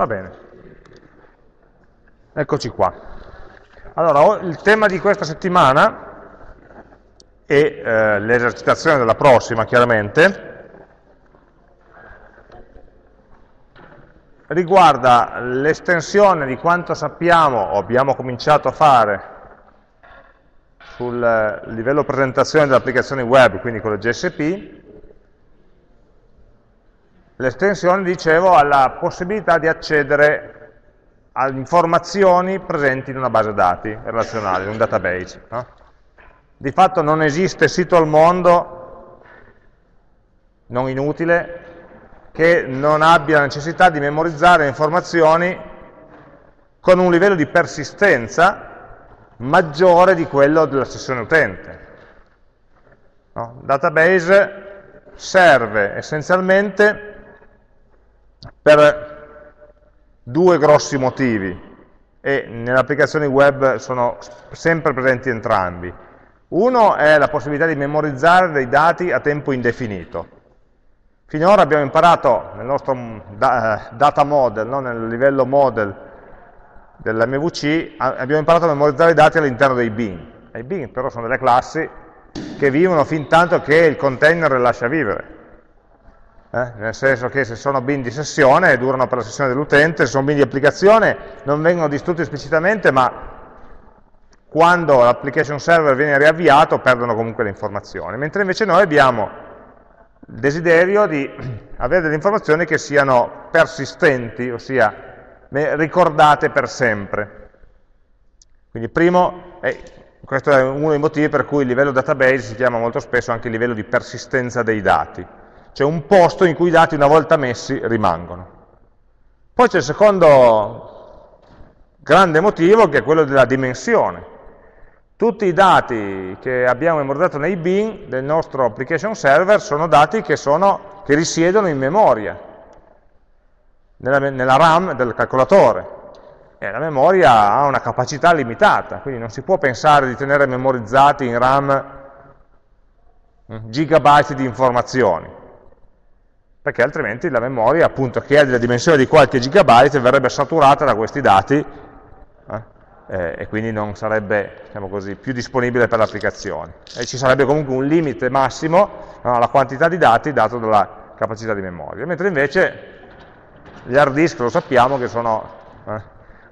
Va bene. Eccoci qua. Allora, il tema di questa settimana e eh, l'esercitazione della prossima, chiaramente, riguarda l'estensione di quanto sappiamo o abbiamo cominciato a fare sul livello presentazione delle applicazioni web, quindi con le GSP, l'estensione, dicevo, alla possibilità di accedere a informazioni presenti in una base dati relazionale, in un database. No? Di fatto non esiste sito al mondo, non inutile, che non abbia necessità di memorizzare informazioni con un livello di persistenza maggiore di quello della sessione utente. No? Database serve essenzialmente per due grossi motivi e nelle applicazioni web sono sempre presenti entrambi. Uno è la possibilità di memorizzare dei dati a tempo indefinito. Finora abbiamo imparato nel nostro eh, data model, no? nel livello model dell'MVC, abbiamo imparato a memorizzare i dati all'interno dei bin. I bin però sono delle classi che vivono fin tanto che il container le lascia vivere. Eh? Nel senso che se sono bin di sessione durano per la sessione dell'utente, se sono bin di applicazione non vengono distrutti esplicitamente, ma quando l'application server viene riavviato perdono comunque le informazioni. Mentre invece noi abbiamo desiderio di avere delle informazioni che siano persistenti, ossia ricordate per sempre. Quindi primo, eh, questo è uno dei motivi per cui il livello database si chiama molto spesso anche il livello di persistenza dei dati, cioè un posto in cui i dati una volta messi rimangono. Poi c'è il secondo grande motivo che è quello della dimensione. Tutti i dati che abbiamo memorizzato nei bin del nostro application server sono dati che, sono, che risiedono in memoria, nella, nella, RAM del calcolatore. E la memoria ha una capacità limitata, quindi non si può pensare di tenere memorizzati in RAM mm, gigabyte di informazioni, perché altrimenti la memoria, appunto, che ha delle dimensioni di qualche gigabyte, verrebbe saturata da questi dati eh, e quindi non sarebbe diciamo così, più disponibile per l'applicazione. E ci sarebbe comunque un limite massimo alla quantità di dati dato dalla capacità di memoria. Mentre invece gli hard disk lo sappiamo che sono, eh,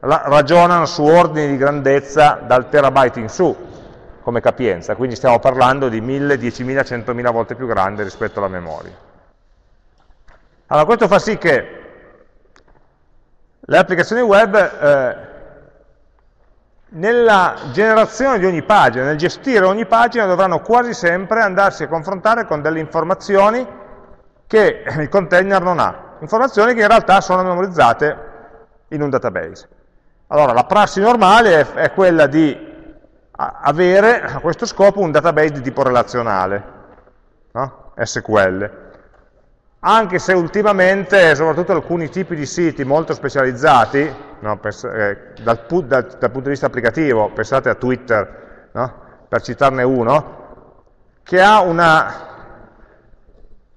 ragionano su ordini di grandezza dal terabyte in su come capienza, quindi stiamo parlando di 1000, 10.000, 100.000 volte più grande rispetto alla memoria. Allora questo fa sì che le applicazioni web eh, nella generazione di ogni pagina, nel gestire ogni pagina dovranno quasi sempre andarsi a confrontare con delle informazioni che il container non ha, informazioni che in realtà sono memorizzate in un database. Allora la prassi normale è, quella di avere a questo scopo un database di tipo relazionale, no? SQL, anche se ultimamente, soprattutto alcuni tipi di siti molto specializzati, no, eh, dal, dal, dal, punto di vista applicativo, pensate a Twitter, no, per citarne uno, che ha una,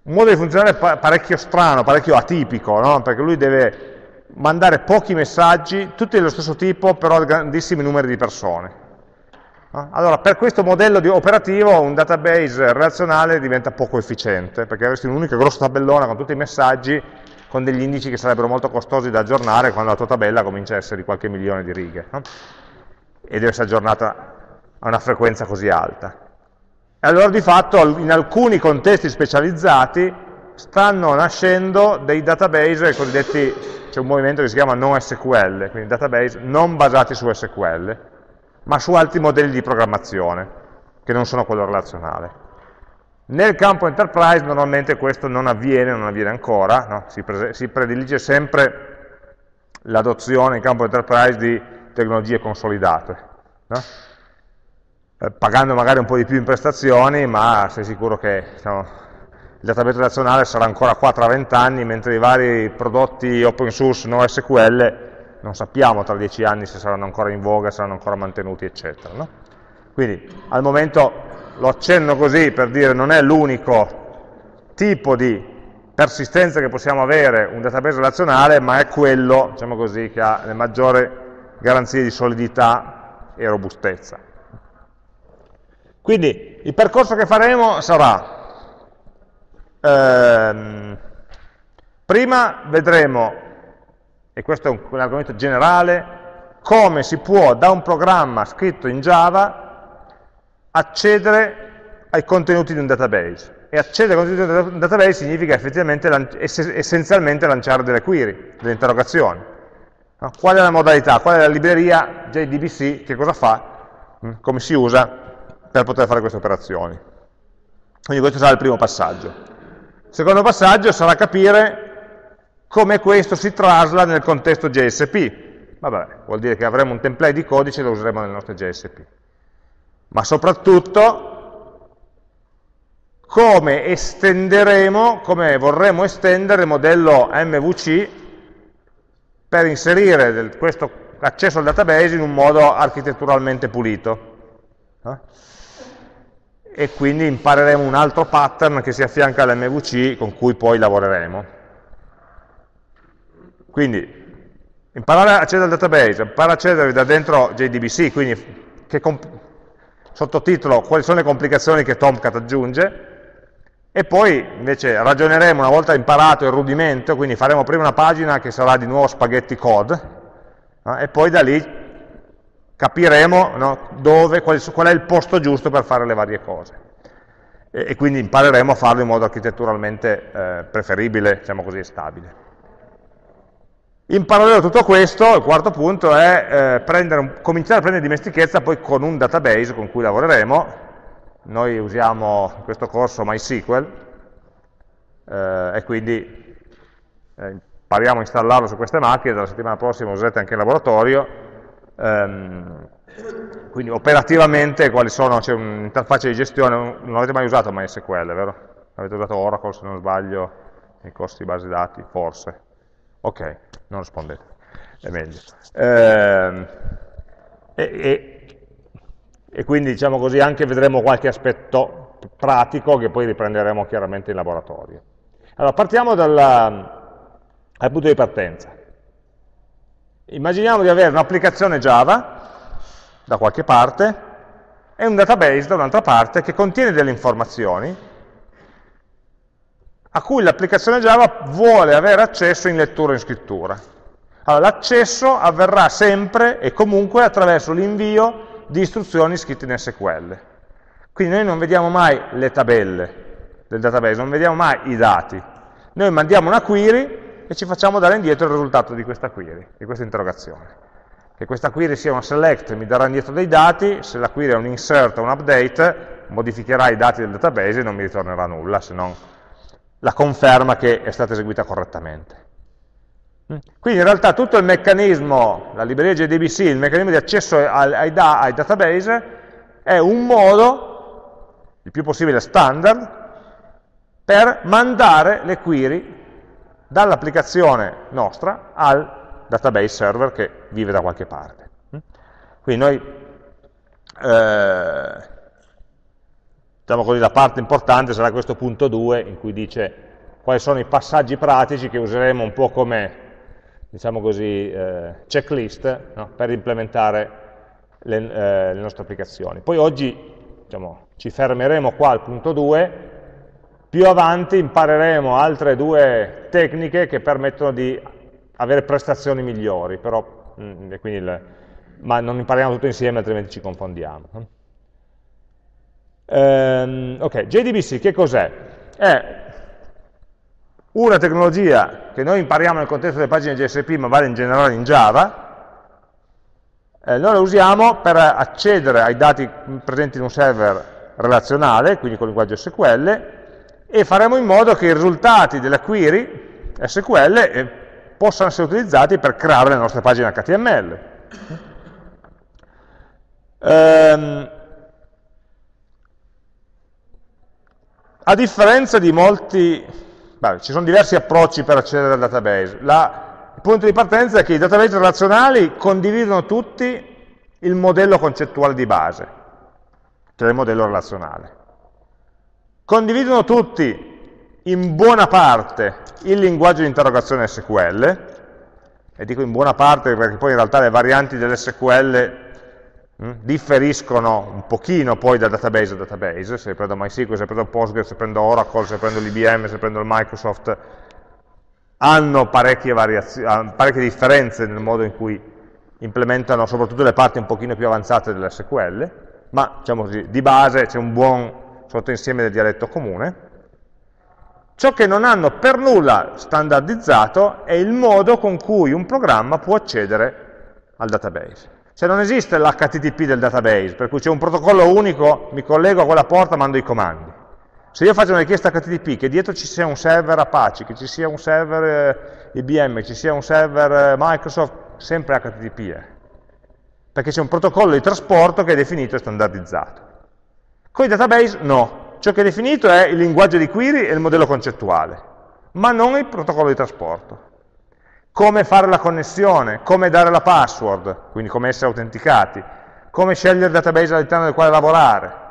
un modo di funzionare parecchio strano, parecchio atipico, no, perché lui deve mandare pochi messaggi, tutti dello stesso tipo, però a grandissimi numeri di persone. Allora, per questo modello operativo un database relazionale diventa poco efficiente, perché avresti un'unica grossa tabellona con tutti i messaggi, con degli indici che sarebbero molto costosi da aggiornare quando la tua tabella comincia a essere di qualche milione di righe, no? e deve essere aggiornata a una frequenza così alta. E allora di fatto in alcuni contesti specializzati stanno nascendo dei database cosiddetti, c'è un movimento che si chiama NoSQL, quindi database non basati su SQL, ma su altri modelli di programmazione, che non sono quello relazionale. Nel campo enterprise normalmente questo non avviene, non avviene ancora, no? si, si, predilige sempre l'adozione in campo enterprise di tecnologie consolidate, no? eh, pagando magari un po' di più in prestazioni, ma sei sicuro che diciamo, il database relazionale sarà ancora qua tra 20 anni, mentre i vari prodotti open source no SQL non sappiamo tra dieci anni se saranno ancora in voga, saranno ancora mantenuti, eccetera. No? Quindi al momento lo accenno così per dire non è l'unico tipo di persistenza che possiamo avere un database relazionale, ma è quello, diciamo così, che ha le maggiori garanzie di solidità e robustezza. Quindi il percorso che faremo sarà, ehm, prima vedremo, e questo è un, un argomento generale, come si può da un programma scritto in Java accedere ai contenuti di un database. E accedere ai contenuti di un database significa effettivamente, essenzialmente lanciare delle query, delle interrogazioni. Qual è la modalità? Qual è la libreria JDBC? Che cosa fa? Mm, come si usa per poter fare queste operazioni? Quindi questo sarà il primo passaggio. Il secondo passaggio sarà capire come questo si trasla nel contesto JSP, Vabbè, vuol dire che avremo un template di codice e lo useremo nel nostro JSP. Ma soprattutto come estenderemo, come vorremmo estendere il modello MVC per inserire del, questo accesso al database in un modo architetturalmente pulito. Eh? E quindi impareremo un altro pattern che si affianca all'MVC con cui poi lavoreremo. Quindi imparare a accedere al database, imparare a accedere da dentro JDBC, quindi sottotitolo quali sono le complicazioni che Tomcat aggiunge, e poi invece ragioneremo una volta imparato il rudimento, quindi faremo prima una pagina che sarà di nuovo spaghetti code, no? e poi da lì capiremo no, dove, qual, qual, è il posto giusto per fare le varie cose. E, e quindi impareremo a farlo in modo architetturalmente eh, preferibile, diciamo così, stabile. In parallelo a tutto questo, il quarto punto è eh, un, cominciare a prendere dimestichezza poi con un database con cui lavoreremo. Noi usiamo in questo corso MySQL eh, e quindi eh, impariamo a installarlo su queste macchine, dalla settimana prossima userete anche in laboratorio. Ehm, quindi operativamente quali sono, c'è un'interfaccia di gestione, non avete mai usato MySQL, vero? Avete usato Oracle se non sbaglio nei corsi di base dati, forse. Ok, non rispondete, è meglio. Eh, e, e, quindi diciamo così anche vedremo qualche aspetto pratico che poi riprenderemo chiaramente in laboratorio. Allora partiamo dal, dal punto di partenza. Immaginiamo di avere un'applicazione Java da qualche parte e un database da un'altra parte che contiene delle informazioni a cui l'applicazione Java vuole avere accesso in lettura e in scrittura. Allora, l'accesso avverrà sempre e comunque attraverso l'invio di istruzioni scritte in SQL. Quindi noi non vediamo mai le tabelle del database, non vediamo mai i dati. Noi mandiamo una query e ci facciamo dare indietro il risultato di questa query, di questa interrogazione. Che questa query sia una select mi darà indietro dei dati, se la query è un insert o un update, modificherà i dati del database e non mi ritornerà nulla, se non la conferma che è stata eseguita correttamente. Quindi in realtà tutto il meccanismo, la libreria JDBC, il meccanismo di accesso ai, ai, ai database è un modo, il più possibile standard, per mandare le query dall'applicazione nostra al database server che vive da qualche parte. Quindi noi eh, diciamo così, la parte importante sarà questo punto 2 in cui dice quali sono i passaggi pratici che useremo un po' come diciamo così, eh, checklist no? per implementare le, eh, le, nostre applicazioni. Poi oggi diciamo, ci fermeremo qua al punto 2, più avanti impareremo altre due tecniche che permettono di avere prestazioni migliori, però, mh, mm, il, ma non impariamo tutto insieme altrimenti ci confondiamo. Um, ok, JDBC che cos'è? È una tecnologia che noi impariamo nel contesto delle pagine JSP ma vale in generale in Java, eh, noi la usiamo per accedere ai dati presenti in un server relazionale, quindi con il linguaggio SQL, e faremo in modo che i risultati della query SQL eh, possano essere utilizzati per creare le nostre pagine HTML. Um, A differenza di molti, beh, ci sono diversi approcci per accedere al database. La, il punto di partenza è che i database relazionali condividono tutti il modello concettuale di base, che è il modello relazionale. Condividono tutti in buona parte il linguaggio di interrogazione SQL, e dico in buona parte perché poi in realtà le varianti dell'SQL differiscono un pochino poi da database a database, se prendo MySQL, se prendo Postgres, se prendo Oracle, se prendo l'IBM, se prendo il Microsoft, hanno parecchie, parecchie differenze nel modo in cui implementano soprattutto le parti un pochino più avanzate dell'SQL, ma diciamo così, di base c'è un buon sottoinsieme del dialetto comune. Ciò che non hanno per nulla standardizzato è il modo con cui un programma può accedere al database. Cioè non esiste l'HTTP del database, per cui c'è un protocollo unico, mi collego a quella porta, mando i comandi. Se io faccio una richiesta HTTP, che dietro ci sia un server Apache, che ci sia un server eh, IBM, che ci sia un server eh, Microsoft, sempre HTTP è. Perché c'è un protocollo di trasporto che è definito e standardizzato. Con i database no. Ciò che è definito è il linguaggio di query e il modello concettuale, ma non il protocollo di trasporto. Come fare la connessione, come dare la password, quindi come essere autenticati, come scegliere il database all'interno del quale lavorare,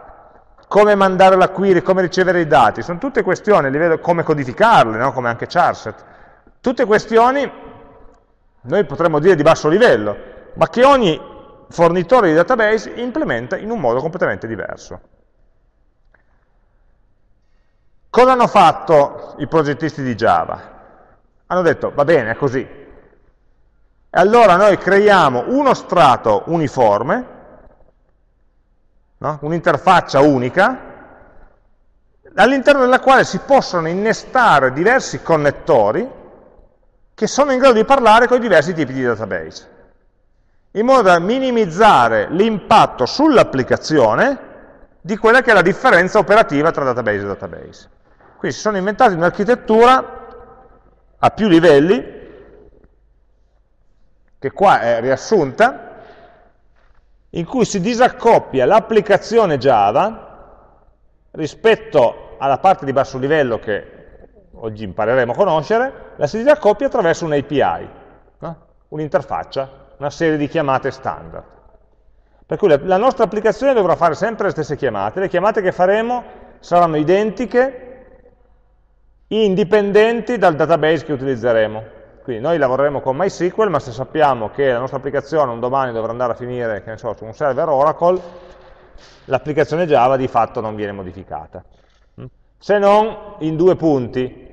come mandare la query, come ricevere i dati, sono tutte questioni, a livello, come codificarle, no? come anche Charset, tutte questioni, noi potremmo dire di basso livello, ma che ogni fornitore di database implementa in un modo completamente diverso. Cosa hanno fatto i progettisti di Java? Hanno detto, va bene, è così. E allora noi creiamo uno strato uniforme, no? un'interfaccia unica, all'interno della quale si possono innestare diversi connettori che sono in grado di parlare con i diversi tipi di database, in modo da minimizzare l'impatto sull'applicazione di quella che è la differenza operativa tra database e database. Quindi si sono inventati un'architettura a più livelli, che qua è riassunta, in cui si disaccoppia l'applicazione Java rispetto alla parte di basso livello che oggi impareremo a conoscere, la si disaccoppia attraverso un'API, no? un'interfaccia, una serie di chiamate standard. Per cui la, la nostra applicazione dovrà fare sempre le stesse chiamate, le chiamate che faremo saranno identiche, indipendenti dal database che utilizzeremo. Quindi noi lavoreremo con MySQL, ma se sappiamo che la nostra applicazione un domani dovrà andare a finire so, su un server Oracle, l'applicazione Java di fatto non viene modificata. Mm? Se non in due punti.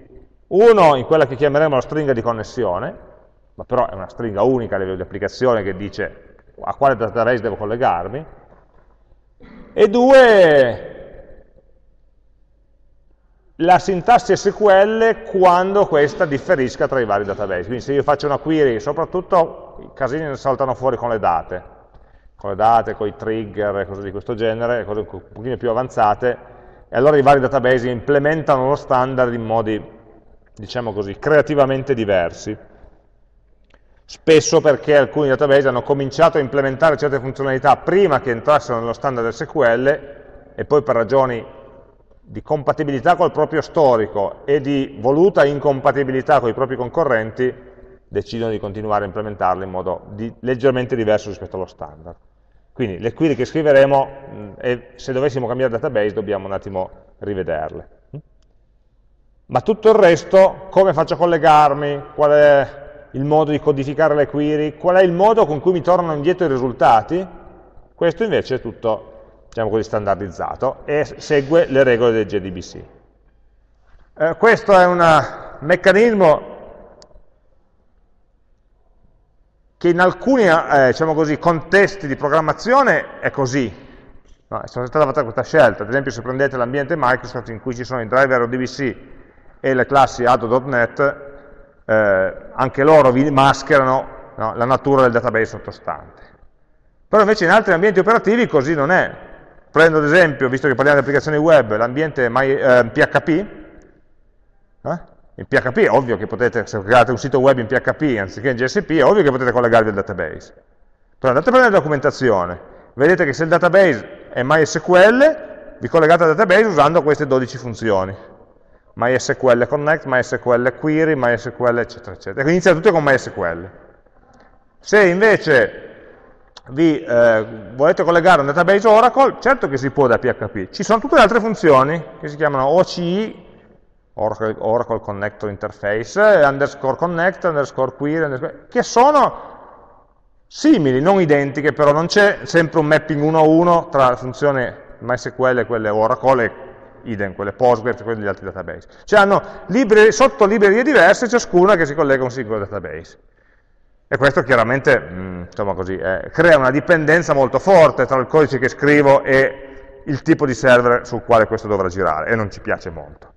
Uno in quella che chiameremo la stringa di connessione, ma però è una stringa unica a livello di applicazione che dice a quale database devo collegarmi, e due la sintassi SQL quando questa differisca tra i vari database. Quindi se io faccio una query, soprattutto i casini saltano fuori con le date, con le date, con i trigger e cose di questo genere, cose un pochino più avanzate, e allora i vari database implementano lo standard in modi, diciamo così, creativamente diversi. Spesso perché alcuni database hanno cominciato a implementare certe funzionalità prima che entrassero nello standard SQL e poi per ragioni di compatibilità col proprio storico e di voluta incompatibilità con i propri concorrenti, decidono di continuare a implementarle in modo di, leggermente diverso rispetto allo standard. Quindi le query che scriveremo, mh, e se dovessimo cambiare database dobbiamo un attimo rivederle. Ma tutto il resto, come faccio a collegarmi, qual è il modo di codificare le query, qual è il modo con cui mi tornano indietro i risultati, questo invece è tutto diciamo così, standardizzato e segue le regole del JDBC. Eh, questo è un meccanismo che in alcuni eh, diciamo così, contesti di programmazione è così. No, è stata fatta questa scelta, ad esempio se prendete l'ambiente Microsoft in cui ci sono i driver ODBC e le classi ADO.NET, eh, anche loro vi mascherano no, la natura del database sottostante. Però invece in altri ambienti operativi così non è. Prendo ad esempio, visto che parliamo di applicazioni web, l'ambiente eh, PHP. Eh? In PHP è ovvio che potete, se create un sito web in PHP anziché in GSP, è ovvio che potete collegarvi al database. Però andate a prendere la documentazione, vedete che se il database è MySQL, vi collegate al database usando queste 12 funzioni. MySQL Connect, MySQL Query, MySQL eccetera eccetera. E inizia tutto con MySQL. Se invece vi eh, volete collegare un database Oracle, certo che si può da PHP. Ci sono tutte le altre funzioni che si chiamano OCI, Oracle, Oracle Connector Interface, underscore connect, underscore query, underscore, che sono simili, non identiche, però non c'è sempre un mapping 1 a 1 tra la funzione MySQL e quelle Oracle e idem, quelle Postgres e quelle degli altri database. Cioè hanno librerie, librerie diverse, ciascuna che si collega a un singolo database. E questo chiaramente mh, mm, così, eh, crea una dipendenza molto forte tra il codice che scrivo e il tipo di server sul quale questo dovrà girare, e non ci piace molto.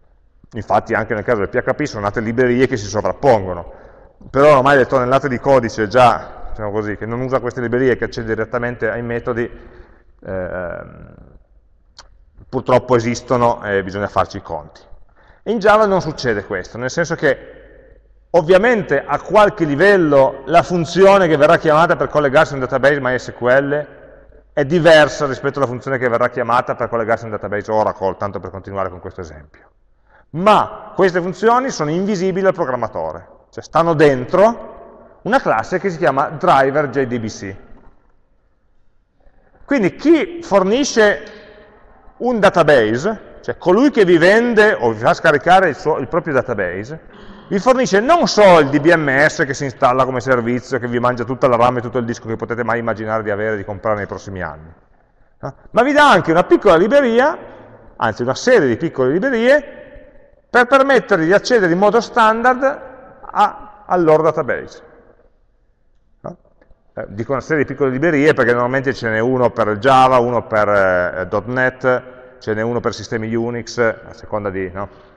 Infatti anche nel caso del PHP sono nate librerie che si sovrappongono, però ormai le tonnellate di codice già, diciamo così, che non usa queste librerie, che accede direttamente ai metodi, eh, purtroppo esistono e bisogna farci i conti. In Java non succede questo, nel senso che ovviamente a qualche livello la funzione che verrà chiamata per collegarsi a un database MySQL è diversa rispetto alla funzione che verrà chiamata per collegarsi a un database Oracle, tanto per continuare con questo esempio. Ma queste funzioni sono invisibili al programmatore, cioè stanno dentro una classe che si chiama driver JDBC. Quindi chi fornisce un database, cioè colui che vi vende o vi fa scaricare il, suo, il proprio database, vi fornisce non solo il DBMS che si installa come servizio, che vi mangia tutta la RAM e tutto il disco che potete mai immaginare di avere e di comprare nei prossimi anni, no? ma vi dà anche una piccola libreria, anzi una serie di piccole librerie, per permettervi di accedere in modo standard a, al loro database. No? Eh, dico una serie di piccole librerie perché normalmente ce n'è uno per Java, uno per eh, .NET, ce n'è uno per sistemi Unix, a seconda di... No?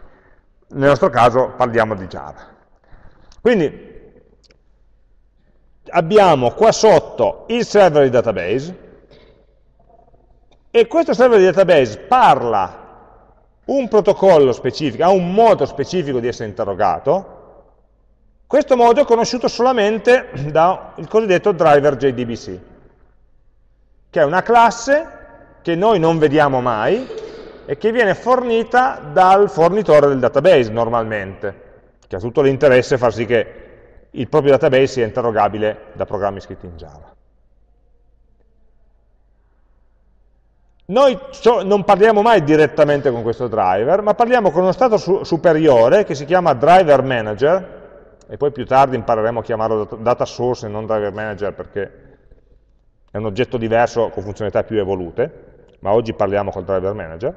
Nel nostro caso parliamo di Java. Quindi abbiamo qua sotto il server di database e questo server di database parla un protocollo specifico, ha un modo specifico di essere interrogato, questo modo è conosciuto solamente dal cosiddetto driver JDBC, che è una classe che noi non vediamo mai, e che viene fornita dal fornitore del database normalmente, che ha tutto l'interesse a far sì che il proprio database sia interrogabile da programmi scritti in Java. Noi non parliamo mai direttamente con questo driver, ma parliamo con uno stato su superiore che si chiama driver manager, e poi più tardi impareremo a chiamarlo data source e non driver manager perché è un oggetto diverso con funzionalità più evolute, ma oggi parliamo col driver manager,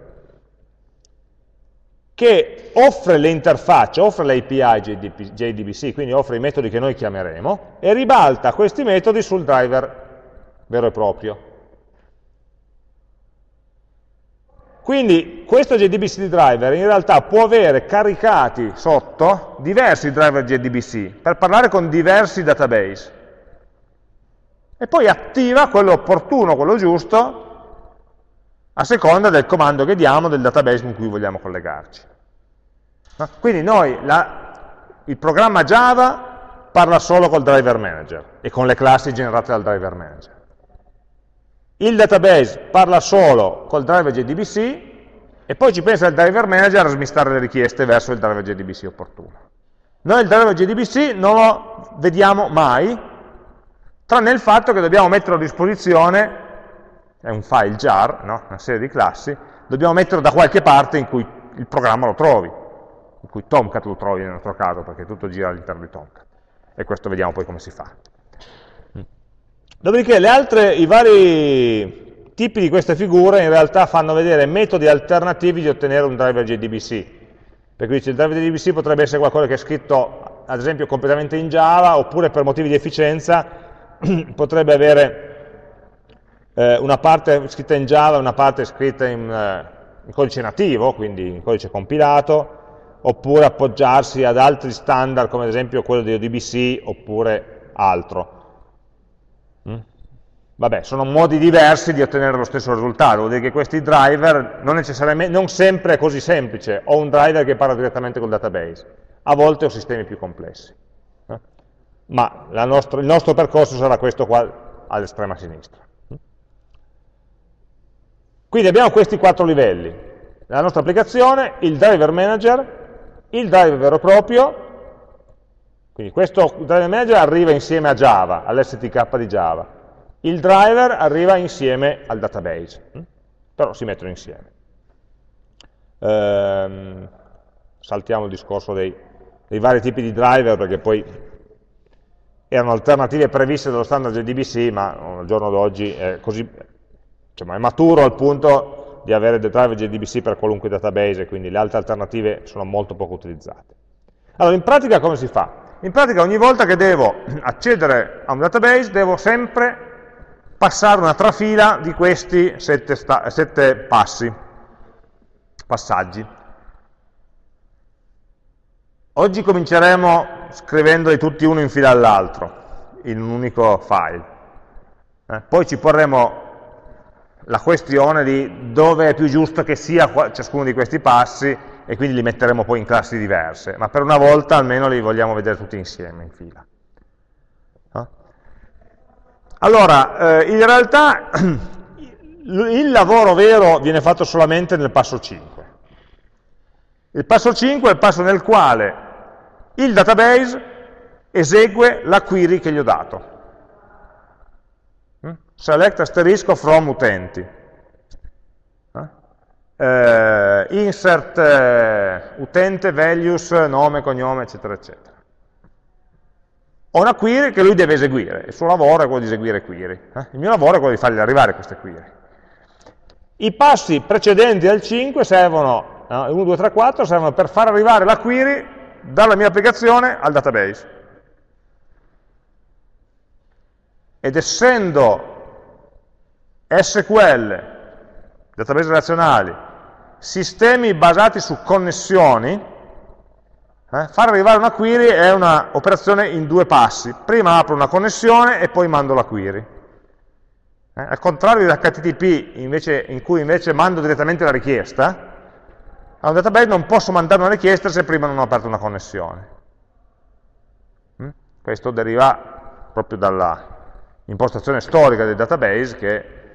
che offre le interfacce, offre l'API JDBC, quindi offre i metodi che noi chiameremo, e ribalta questi metodi sul driver vero e proprio. Quindi questo JDBC driver in realtà può avere caricati sotto diversi driver JDBC per parlare con diversi database e poi attiva quello opportuno, quello giusto, a seconda del comando che diamo del database con cui vogliamo collegarci. Quindi noi, la, il programma Java parla solo col driver manager e con le classi generate dal driver manager. Il database parla solo col driver JDBC e poi ci pensa il driver manager a smistare le richieste verso il driver JDBC opportuno. Noi il driver JDBC non lo vediamo mai, tranne il fatto che dobbiamo metterlo a disposizione è un file jar, no? una serie di classi, dobbiamo metterlo da qualche parte in cui il programma lo trovi, in cui Tomcat lo trovi nel nostro caso, perché tutto gira all'interno di Tomcat. E questo vediamo poi come si fa. Dopodiché altre, i vari tipi di queste figure in realtà fanno vedere metodi alternativi di ottenere un driver JDBC. Per cui il driver JDBC potrebbe essere qualcosa che è scritto, ad esempio, completamente in Java, oppure per motivi di efficienza potrebbe avere eh, una parte scritta in Java e una parte scritta in, eh, in, codice nativo, quindi in codice compilato, oppure appoggiarsi ad altri standard come ad esempio quello di ODBC oppure altro. Mm? Vabbè, sono modi diversi di ottenere lo stesso risultato, vuol dire che questi driver non, non sempre è così semplice, ho un driver che parla direttamente col database, a volte ho sistemi più complessi. Eh? Ma nostro, il nostro percorso sarà questo qua all'estrema sinistra. Quindi abbiamo questi quattro livelli. Nella nostra applicazione il driver manager, il driver vero e proprio, quindi questo driver manager arriva insieme a Java, all'STK di Java. Il driver arriva insieme al database, hm? però si mettono insieme. Ehm, saltiamo il discorso dei, dei vari tipi di driver perché poi erano alternative previste dallo standard JDBC, ma al giorno d'oggi è, così, diciamo, è maturo al punto di avere dei driver JDBC per qualunque database quindi le altre alternative sono molto poco utilizzate. Allora, in pratica come si fa? In pratica ogni volta che devo accedere a un database devo sempre passare una trafila di questi sette, sette passi, passaggi. Oggi cominceremo scrivendoli tutti uno in fila all'altro, in un unico file. Eh, poi ci porremo la questione di dove è più giusto che sia ciascuno di questi passi e quindi li metteremo poi in classi diverse, ma per una volta almeno li vogliamo vedere tutti insieme in fila. Allora, eh, in realtà il lavoro vero viene fatto solamente nel passo 5. Il passo 5 è il passo nel quale il database esegue la query che gli ho dato. Select asterisco from utenti. Eh, insert eh, utente, values, nome, cognome, eccetera, eccetera. Ho una query che lui deve eseguire, il suo lavoro è quello di eseguire query. Eh? Il mio lavoro è quello di fargli arrivare queste query. I passi precedenti al 5 servono, no, 1, 2, 3, 4, servono per far arrivare la query dalla mia applicazione al database. Ed essendo SQL, database relazionali, sistemi basati su connessioni, eh, far arrivare una query è un'operazione in due passi. Prima apro una connessione e poi mando la query. Eh, al contrario dell'HTTP, in cui invece mando direttamente la richiesta, a un database non posso mandare una richiesta se prima non ho aperto una connessione. Mm? Questo deriva proprio dall'impostazione storica del database che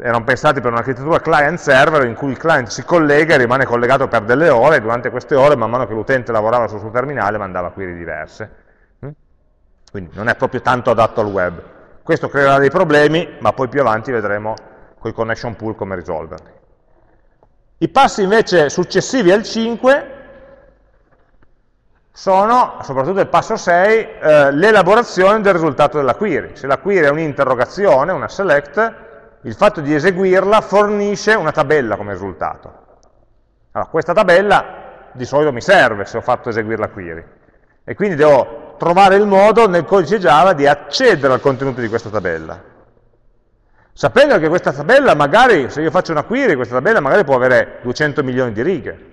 erano pensati per un'architettura client-server in cui il client si collega e rimane collegato per delle ore e durante queste ore, man mano che l'utente lavorava sul suo terminale, mandava query diverse. Mm? Quindi non è proprio tanto adatto al web. Questo creerà dei problemi, ma poi più avanti vedremo con i connection pool come risolverli. I passi invece successivi al 5 sono, soprattutto il passo 6, eh, l'elaborazione del risultato della query. Se la query è un'interrogazione, una select, il fatto di eseguirla fornisce una tabella come risultato. Allora, questa tabella di solito mi serve se ho fatto eseguire la query. E quindi devo trovare il modo nel codice Java di accedere al contenuto di questa tabella sapendo che questa tabella magari, se io faccio una query, questa tabella magari può avere 200 milioni di righe.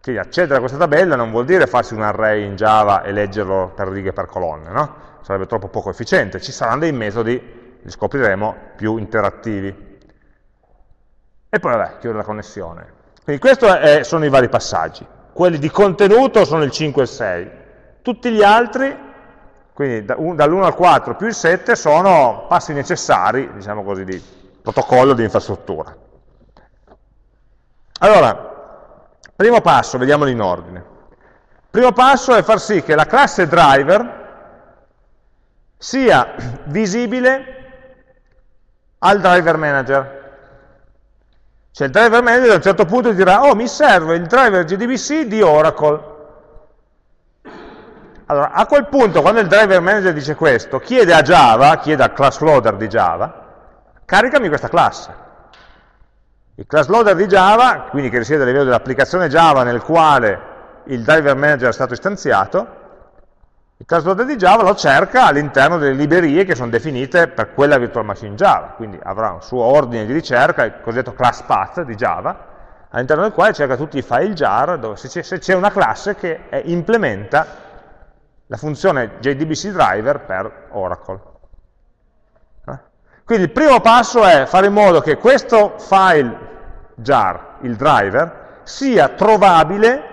Quindi accedere a questa tabella non vuol dire farsi un array in Java e leggerlo per righe per colonne, no? Sarebbe troppo poco efficiente. Ci saranno dei metodi, li scopriremo, più interattivi. E poi vabbè, chiudere la connessione. Quindi questi sono i vari passaggi. Quelli di contenuto sono il 5 e il 6. Tutti gli altri quindi dall'1 al 4 più il 7 sono passi necessari, diciamo così, di protocollo di infrastruttura. Allora, primo passo, vediamolo in ordine. Primo passo è far sì che la classe driver sia visibile al driver manager. Cioè il driver manager a un certo punto dirà, oh mi serve il driver JDBC di Oracle, allora, a quel punto, quando il driver manager dice questo, chiede a Java, chiede al class loader di Java, caricami questa classe. Il class loader di Java, quindi che risiede a livello dell'applicazione Java nel quale il driver manager è stato istanziato, il class loader di Java lo cerca all'interno delle librerie che sono definite per quella virtual machine Java, quindi avrà un suo ordine di ricerca, il cosiddetto class path di Java, all'interno del quale cerca tutti i file jar, dove se c'è una classe che implementa la funzione JDBC driver per Oracle. Eh? Quindi il primo passo è fare in modo che questo file jar, il driver, sia trovabile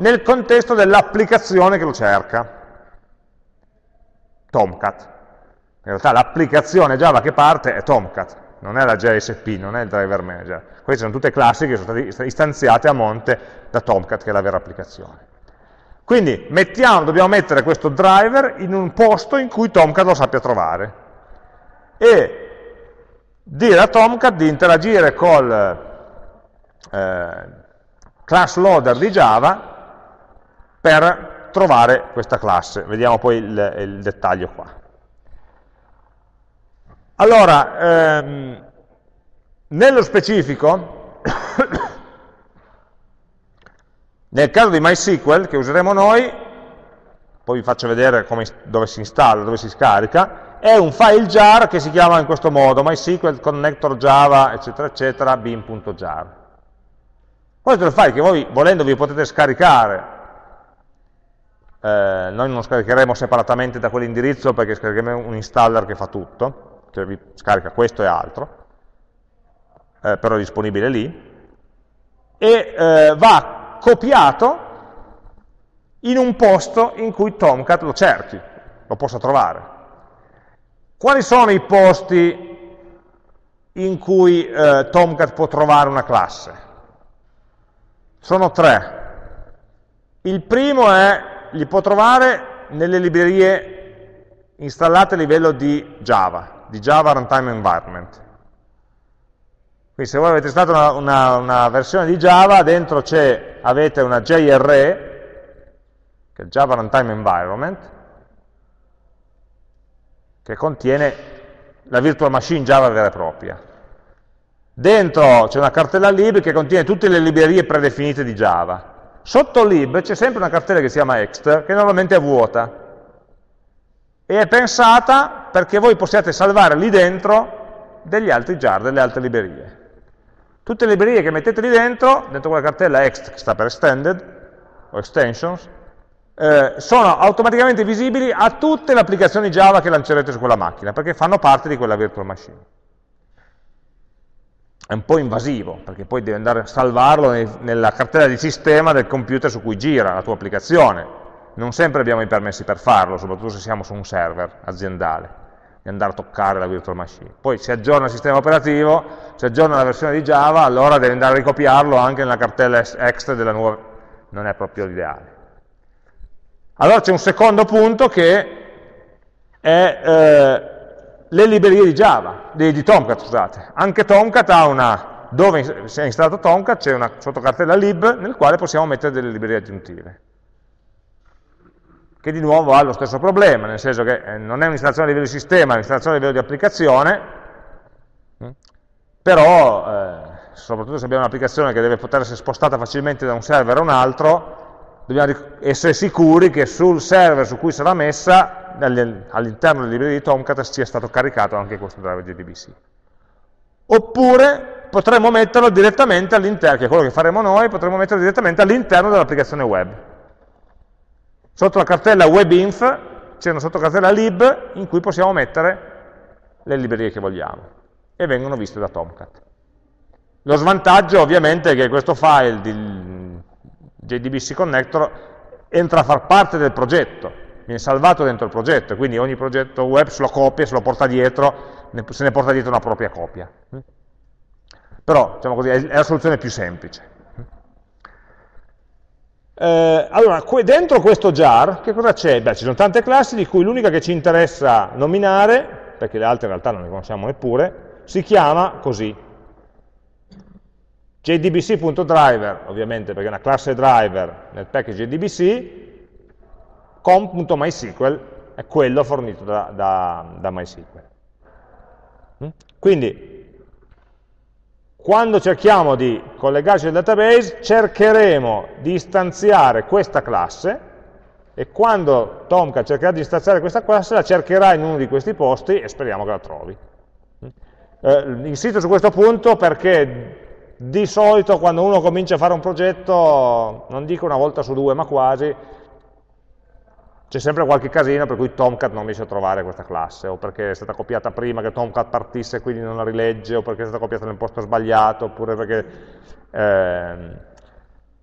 nel contesto dell'applicazione che lo cerca. Tomcat. In realtà l'applicazione Java che parte è Tomcat, non è la JSP, non è il driver manager. Queste sono tutte classi che sono state istanziate a monte da Tomcat, che è la vera applicazione. Quindi mettiamo, dobbiamo mettere questo driver in un posto in cui Tomcat lo sappia trovare e dire a Tomcat di interagire col eh, class loader di Java per trovare questa classe. Vediamo poi il, il dettaglio qua. Allora, ehm, nello specifico, nel caso di MySQL che useremo noi, poi vi faccio vedere come, dove si installa, dove si scarica, è un file jar che si chiama in questo modo, MySQL connector java, eccetera, eccetera, bin.jar. Questo è il file che voi, volendo, vi potete scaricare. Eh, noi non scaricheremo separatamente da quell'indirizzo perché scaricheremo un installer che fa tutto, che vi scarica questo e altro, eh, però è disponibile lì, e eh, va copiato in un posto in cui Tomcat lo cerchi, lo possa trovare. Quali sono i posti in cui eh, Tomcat può trovare una classe? Sono tre. Il primo è, li può trovare nelle librerie installate a livello di Java, di Java Runtime Environment. Quindi se voi avete installato una, una, una versione di Java, dentro avete una JRE, che è Java Runtime Environment, che contiene la virtual machine Java vera e propria. Dentro c'è una cartella lib che contiene tutte le librerie predefinite di Java. Sotto lib c'è sempre una cartella che si chiama ext, che normalmente è vuota. E è pensata perché voi possiate salvare lì dentro degli altri jar, delle altre librerie. Tutte le librerie che mettete lì dentro, dentro quella cartella ext, che sta per extended, o extensions, eh, sono automaticamente visibili a tutte le applicazioni Java che lancerete su quella macchina, perché fanno parte di quella virtual machine. È un po' invasivo, perché poi devi andare a salvarlo nella cartella di sistema del computer su cui gira la tua applicazione. Non sempre abbiamo i permessi per farlo, soprattutto se siamo su un server aziendale, di andare a toccare la virtual machine. Poi si aggiorna il sistema operativo, si aggiorna la versione di Java, allora devi andare a ricopiarlo anche nella cartella extra della nuova... non è proprio l'ideale. Allora c'è un secondo punto che è eh, le librerie di Java, di, di, Tomcat, scusate. Anche Tomcat ha una, dove si è installato Tomcat, c'è una sottocartella lib nel quale possiamo mettere delle librerie aggiuntive. Che di nuovo ha lo stesso problema, nel senso che eh, non è un'installazione a livello di sistema, è un'installazione a livello di applicazione, mm, però, eh, soprattutto se abbiamo un'applicazione che deve poter essere spostata facilmente da un server a un altro, dobbiamo essere sicuri che sul server su cui sarà messa, all'interno delle librerie di Tomcat, sia stato caricato anche questo driver JDBC. Oppure potremmo metterlo direttamente all'interno, che è quello che faremo noi, potremmo metterlo direttamente all'interno dell'applicazione web. Sotto la cartella webinf c'è una sottocartella lib in cui possiamo mettere le librerie che vogliamo e vengono viste da Tomcat. Lo svantaggio ovviamente è che questo file di JDBC Connector entra a far parte del progetto, viene salvato dentro il progetto, quindi ogni progetto web se lo copia, se lo porta dietro, se ne porta dietro una propria copia. Però, diciamo così, è la soluzione più semplice. Eh, allora, dentro questo jar, che cosa c'è? Beh, ci sono tante classi, di cui l'unica che ci interessa nominare, perché le altre in realtà non le conosciamo neppure, si chiama così, jdbc.driver, ovviamente perché è una classe driver nel package jdbc, com.mysql è quello fornito da, da, da MySQL. Mm? Quindi, quando cerchiamo di collegarci al database, cercheremo di istanziare questa classe e quando Tomcat cercherà di istanziare questa classe, la cercherà in uno di questi posti e speriamo che la trovi. Mm? Eh, insisto su questo punto perché di solito quando uno comincia a fare un progetto, non dico una volta su due, ma quasi, c'è sempre qualche casino per cui Tomcat non riesce a trovare questa classe, o perché è stata copiata prima che Tomcat partisse e quindi non la rilegge, o perché è stata copiata nel posto sbagliato, oppure perché eh,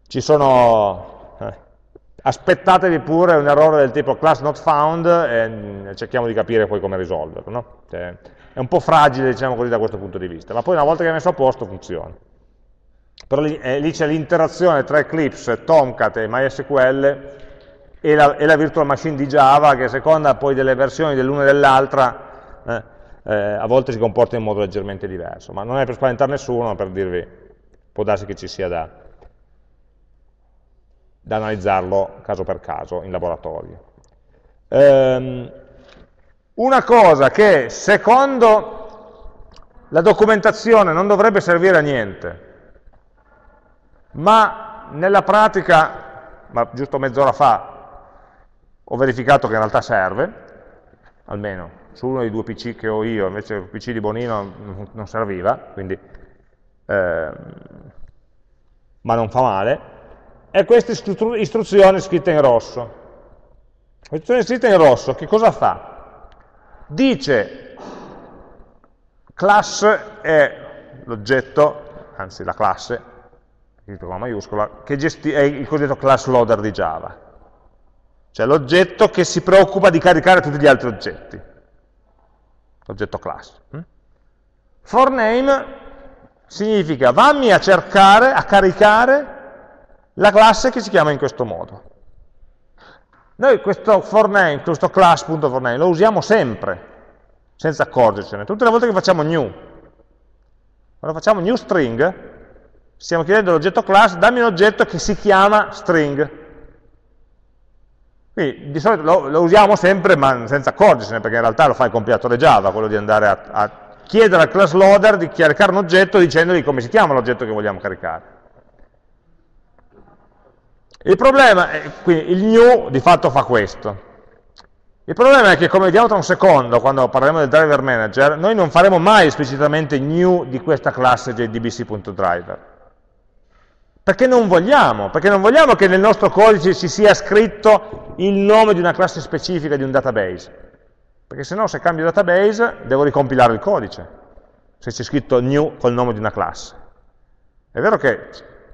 ci sono... Eh, aspettatevi pure un errore del tipo class not found e cerchiamo di capire poi come risolverlo. No? Cioè, è un po' fragile, diciamo così, da questo punto di vista, ma poi una volta che è messo a posto funziona però lì, eh, lì c'è l'interazione tra Eclipse, Tomcat e MySQL e la, e la, virtual machine di Java che a seconda poi delle versioni dell'una e dell'altra eh, eh, a volte si comporta in modo leggermente diverso, ma non è per spaventare nessuno, ma per dirvi, può darsi che ci sia da, da analizzarlo caso per caso in laboratorio. Ehm, una cosa che secondo la documentazione non dovrebbe servire a niente, ma nella pratica, ma giusto mezz'ora fa, ho verificato che in realtà serve, almeno su uno dei due PC che ho io, invece il PC di Bonino non serviva, quindi, eh, ma non fa male, è questa istruzione scritta in rosso. L'istruzione scritta in rosso che cosa fa? Dice class è l'oggetto, anzi la classe, scritto con la maiuscola, che è il cosiddetto class loader di Java. Cioè l'oggetto che si preoccupa di caricare tutti gli altri oggetti l'oggetto class. Mm? For name significa vammi a cercare, a caricare la classe che si chiama in questo modo. Noi questo for name, questo class.forName lo usiamo sempre, senza accorgercene, tutte le volte che facciamo new. Quando facciamo new string, stiamo chiedendo all'oggetto class, dammi un oggetto che si chiama string. Quindi di solito lo, lo, usiamo sempre ma senza accorgersene, perché in realtà lo fa il compilatore Java, quello di andare a, a chiedere al class loader di caricare un oggetto dicendogli come si chiama l'oggetto che vogliamo caricare. Il problema, è, quindi il new di fatto fa questo. Il problema è che, come vediamo tra un secondo, quando parleremo del driver manager, noi non faremo mai esplicitamente new di questa classe jdbc.driver perché non vogliamo, perché non vogliamo che nel nostro codice ci sia scritto il nome di una classe specifica di un database. Perché se no, se cambio database, devo ricompilare il codice, se c'è scritto new col nome di una classe. È vero che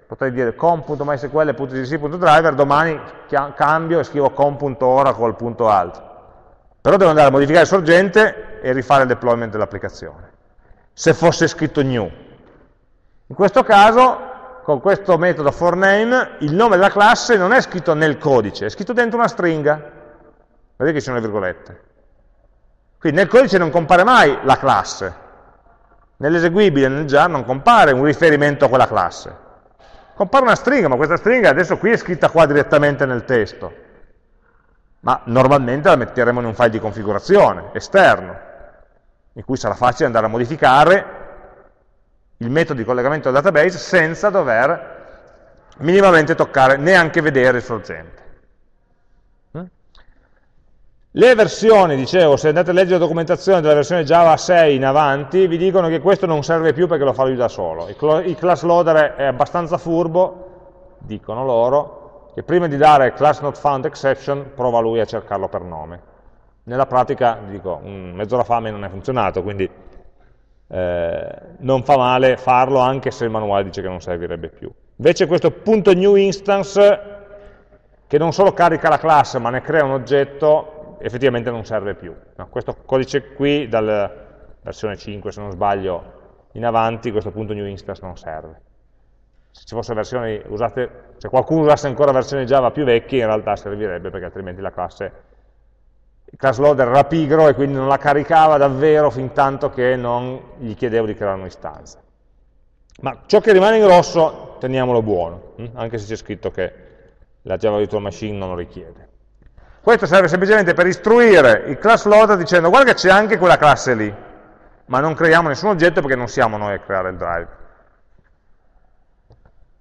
potrei dire com.mysql.gc.driver, domani cambio e scrivo com.oracle.alt. Però devo andare a modificare il sorgente e rifare il deployment dell'applicazione. Se fosse scritto new. In questo caso con questo metodo forName il nome della classe non è scritto nel codice, è scritto dentro una stringa. Vedete che ci sono le virgolette. Quindi nel codice non compare mai la classe. Nell'eseguibile, nel jar, non compare un riferimento a quella classe. Compare una stringa, ma questa stringa adesso qui è scritta qua direttamente nel testo. Ma normalmente la metteremo in un file di configurazione esterno, in cui sarà facile andare a modificare il metodo di collegamento al database senza dover minimamente toccare, neanche vedere il sorgente. Mm? Le versioni, dicevo, se andate a leggere la documentazione della versione Java 6 in avanti, vi dicono che questo non serve più perché lo fa lui da solo. Il class loader è abbastanza furbo, dicono loro, che prima di dare class not found exception, prova lui a cercarlo per nome. Nella pratica, dico, mezz'ora fa a me non è funzionato, quindi eh, non fa male farlo anche se il manuale dice che non servirebbe più. Invece questo punto new instance, che non solo carica la classe ma ne crea un oggetto, effettivamente non serve più. No, questo codice qui, dalla versione 5 se non sbaglio, in avanti, questo punto new instance non serve. Se versioni usate, se qualcuno usasse ancora versioni Java più vecchie, in realtà servirebbe perché altrimenti la classe il class loader era pigro e quindi non la caricava davvero fin tanto che non gli chiedevo di creare un'istanza. Ma ciò che rimane in rosso teniamolo buono, hm? anche se c'è scritto che la Java Virtual Machine non lo richiede. Questo serve semplicemente per istruire il class loader dicendo guarda che c'è anche quella classe lì, ma non creiamo nessun oggetto perché non siamo noi a creare il drive.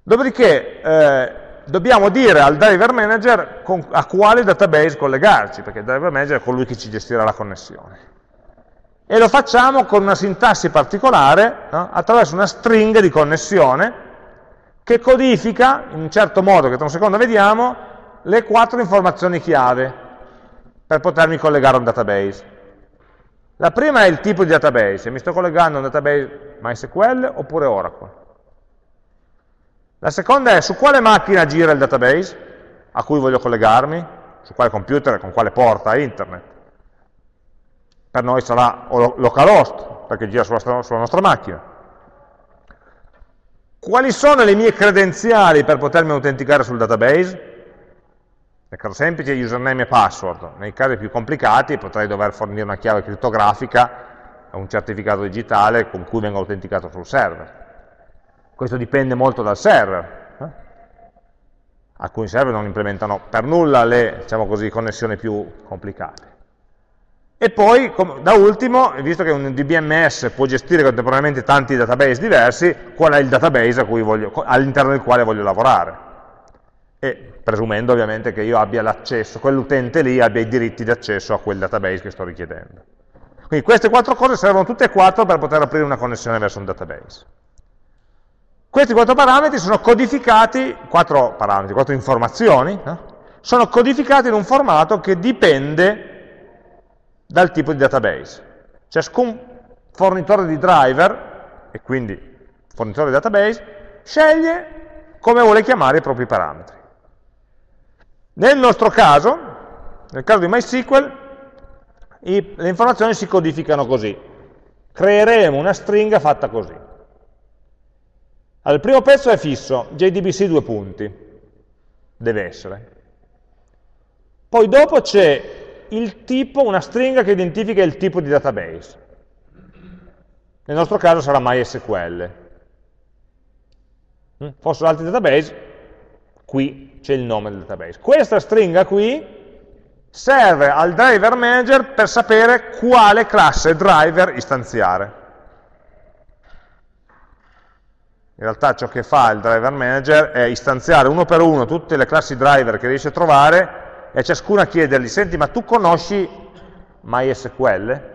Dopodiché eh, dobbiamo dire al driver manager a quale database collegarci, perché il driver manager è colui che ci gestirà la connessione. E lo facciamo con una sintassi particolare, no? attraverso una stringa di connessione, che codifica, in un certo modo che tra un secondo vediamo, le quattro informazioni chiave per potermi collegare a un database. La prima è il tipo di database, se mi sto collegando a un database MySQL oppure Oracle. La seconda è su quale macchina gira il database a cui voglio collegarmi, su quale computer, con quale porta internet. Per noi sarà localhost, perché gira sulla, sulla nostra macchina. Quali sono le mie credenziali per potermi autenticare sul database? Nel caso semplice username e password, nei casi più complicati potrei dover fornire una chiave criptografica, un certificato digitale con cui vengo autenticato sul server questo dipende molto dal server. Eh? Alcuni server non implementano per nulla le diciamo così, connessioni più complicate. E poi, da ultimo, visto che un DBMS può gestire contemporaneamente tanti database diversi, qual è il database all'interno del quale voglio lavorare? E presumendo ovviamente che io abbia l'accesso, quell'utente lì abbia i diritti di accesso a quel database che sto richiedendo. Quindi queste quattro cose servono tutte e quattro per poter aprire una connessione verso un database. Questi quattro parametri sono codificati, quattro parametri, quattro informazioni, no? sono codificati in un formato che dipende dal tipo di database. Ciascun fornitore di driver, e quindi fornitore di database, sceglie come vuole chiamare i propri parametri. Nel nostro caso, nel caso di MySQL, i, le informazioni si codificano così. Creeremo una stringa fatta così. Allora, il primo pezzo è fisso, JDBC due punti, deve essere. Poi dopo c'è il tipo, una stringa che identifica il tipo di database. Nel nostro caso sarà MySQL. Mm? Fossero altri database, qui c'è il nome del database. Questa stringa qui serve al driver manager per sapere quale classe driver istanziare. In realtà ciò che fa il driver manager è istanziare uno per uno tutte le classi driver che riesce a trovare e ciascuna chiedergli, senti ma tu conosci MySQL?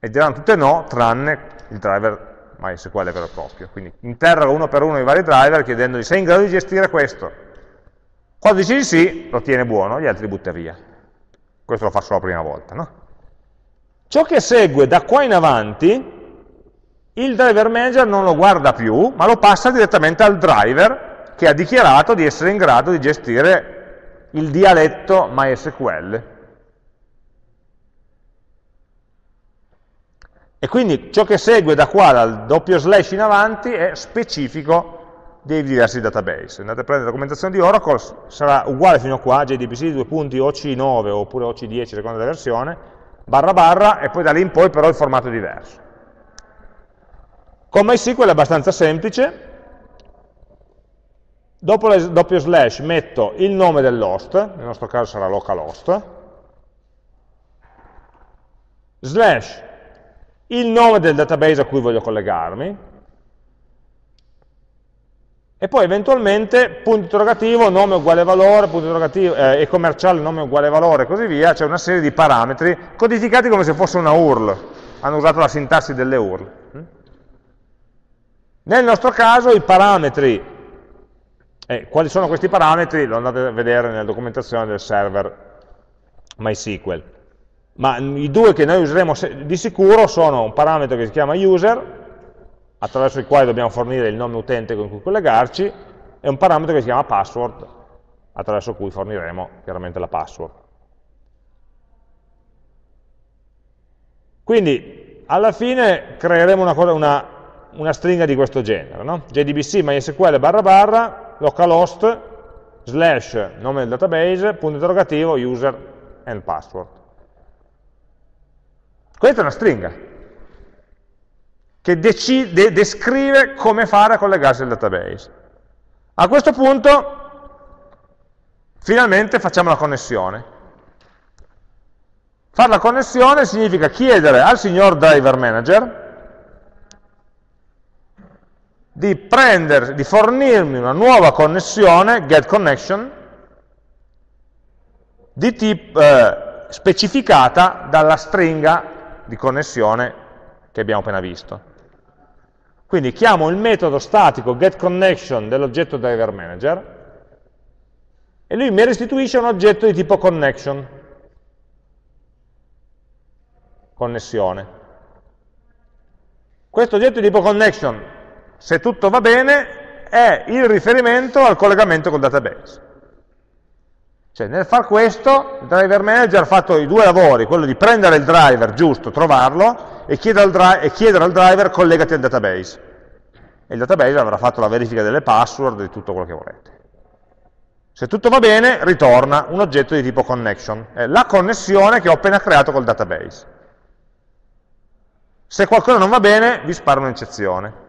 E diranno tutte no, tranne il driver MySQL vero e proprio. Quindi interroga uno per uno i vari driver chiedendogli sei in grado di gestire questo? Quando dici di sì, lo tiene buono, gli altri li butta via. Questo lo fa solo la prima volta. No? Ciò che segue da qua in avanti il driver manager non lo guarda più, ma lo passa direttamente al driver che ha dichiarato di essere in grado di gestire il dialetto MySQL. E quindi ciò che segue da qua, dal doppio slash in avanti, è specifico dei diversi database. Andate a prendere la documentazione di Oracle, sarà uguale fino a qua, JDBC, due punti, OC9 oppure OC10, secondo la versione, barra barra, e poi da lì in poi però il formato è diverso. Con MySQL è abbastanza semplice, dopo il doppio slash metto il nome dell'host, nel nostro caso sarà localhost, slash il nome del database a cui voglio collegarmi, e poi eventualmente punto interrogativo, nome uguale valore, punto interrogativo, eh, e commerciale, nome uguale valore, e così via, c'è una serie di parametri codificati come se fosse una URL, hanno usato la sintassi delle URL. Nel nostro caso i parametri, eh, quali sono questi parametri? Lo andate a vedere nella documentazione del server MySQL. Ma i due che noi useremo di sicuro sono un parametro che si chiama user, attraverso il quale dobbiamo fornire il nome utente con cui collegarci, e un parametro che si chiama password, attraverso cui forniremo chiaramente la password. Quindi, alla fine creeremo una, cosa, una una stringa di questo genere, no? JDBC MySQL barra barra localhost slash nome del database, punto interrogativo, user and password. Questa è una stringa che decide, descrive come fare a collegarsi al database. A questo punto finalmente facciamo la connessione. Fare la connessione significa chiedere al signor driver manager di, prendere, di fornirmi una nuova connessione, get connection, di tipo, eh, specificata dalla stringa di connessione che abbiamo appena visto. Quindi chiamo il metodo statico getConnection dell'oggetto driver manager e lui mi restituisce un oggetto di tipo connection, connessione. Questo oggetto di tipo connection se tutto va bene, è il riferimento al collegamento col database. Cioè nel far questo, il driver manager ha fatto i due lavori, quello di prendere il driver giusto, trovarlo, e chiedere al, e chiedere al driver collegati al database. E il database avrà fatto la verifica delle password, di tutto quello che volete. Se tutto va bene, ritorna un oggetto di tipo connection, è la connessione che ho appena creato col database. Se qualcosa non va bene, vi sparo un'eccezione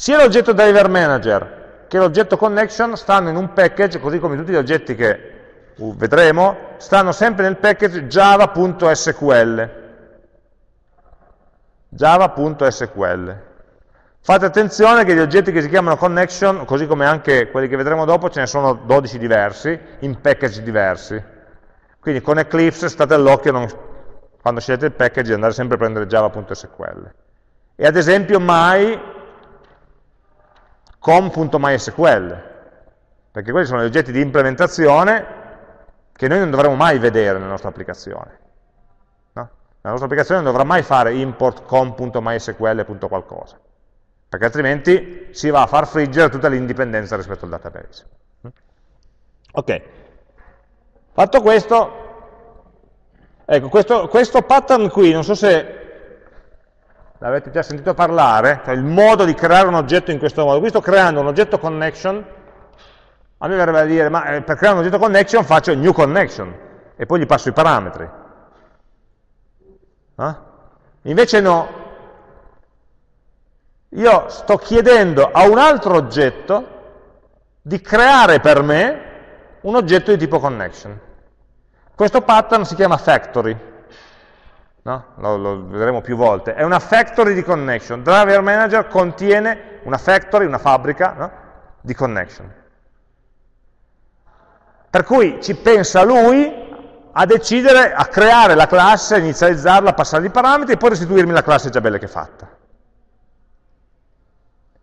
sia l'oggetto driver manager che l'oggetto connection stanno in un package, così come tutti gli oggetti che uh, vedremo, stanno sempre nel package java.sql. Java.sql. Fate attenzione che gli oggetti che si chiamano connection, così come anche quelli che vedremo dopo, ce ne sono 12 diversi, in package diversi. Quindi con Eclipse state all'occhio quando scegliete il package di andare sempre a prendere java.sql. E ad esempio mai com.mysql, perché quelli sono gli oggetti di implementazione che noi non dovremo mai vedere nella nostra applicazione. No? La nostra applicazione non dovrà mai fare import com.mysql. qualcosa, perché altrimenti si va a far friggere tutta l'indipendenza rispetto al database. Ok, fatto questo, ecco, questo, questo pattern qui, non so se l'avete già sentito parlare, cioè il modo di creare un oggetto in questo modo. Qui sto creando un oggetto connection, a me verrebbe da dire, ma eh, per creare un oggetto connection faccio new connection, e poi gli passo i parametri. Eh? Invece no, io sto chiedendo a un altro oggetto di creare per me un oggetto di tipo connection. Questo pattern si chiama factory no? lo, lo, vedremo più volte, è una factory di connection. Driver Manager contiene una factory, una fabbrica no? di connection. Per cui ci pensa lui a decidere, a creare la classe, inizializzarla, passare i parametri e poi restituirmi la classe già bella che è fatta.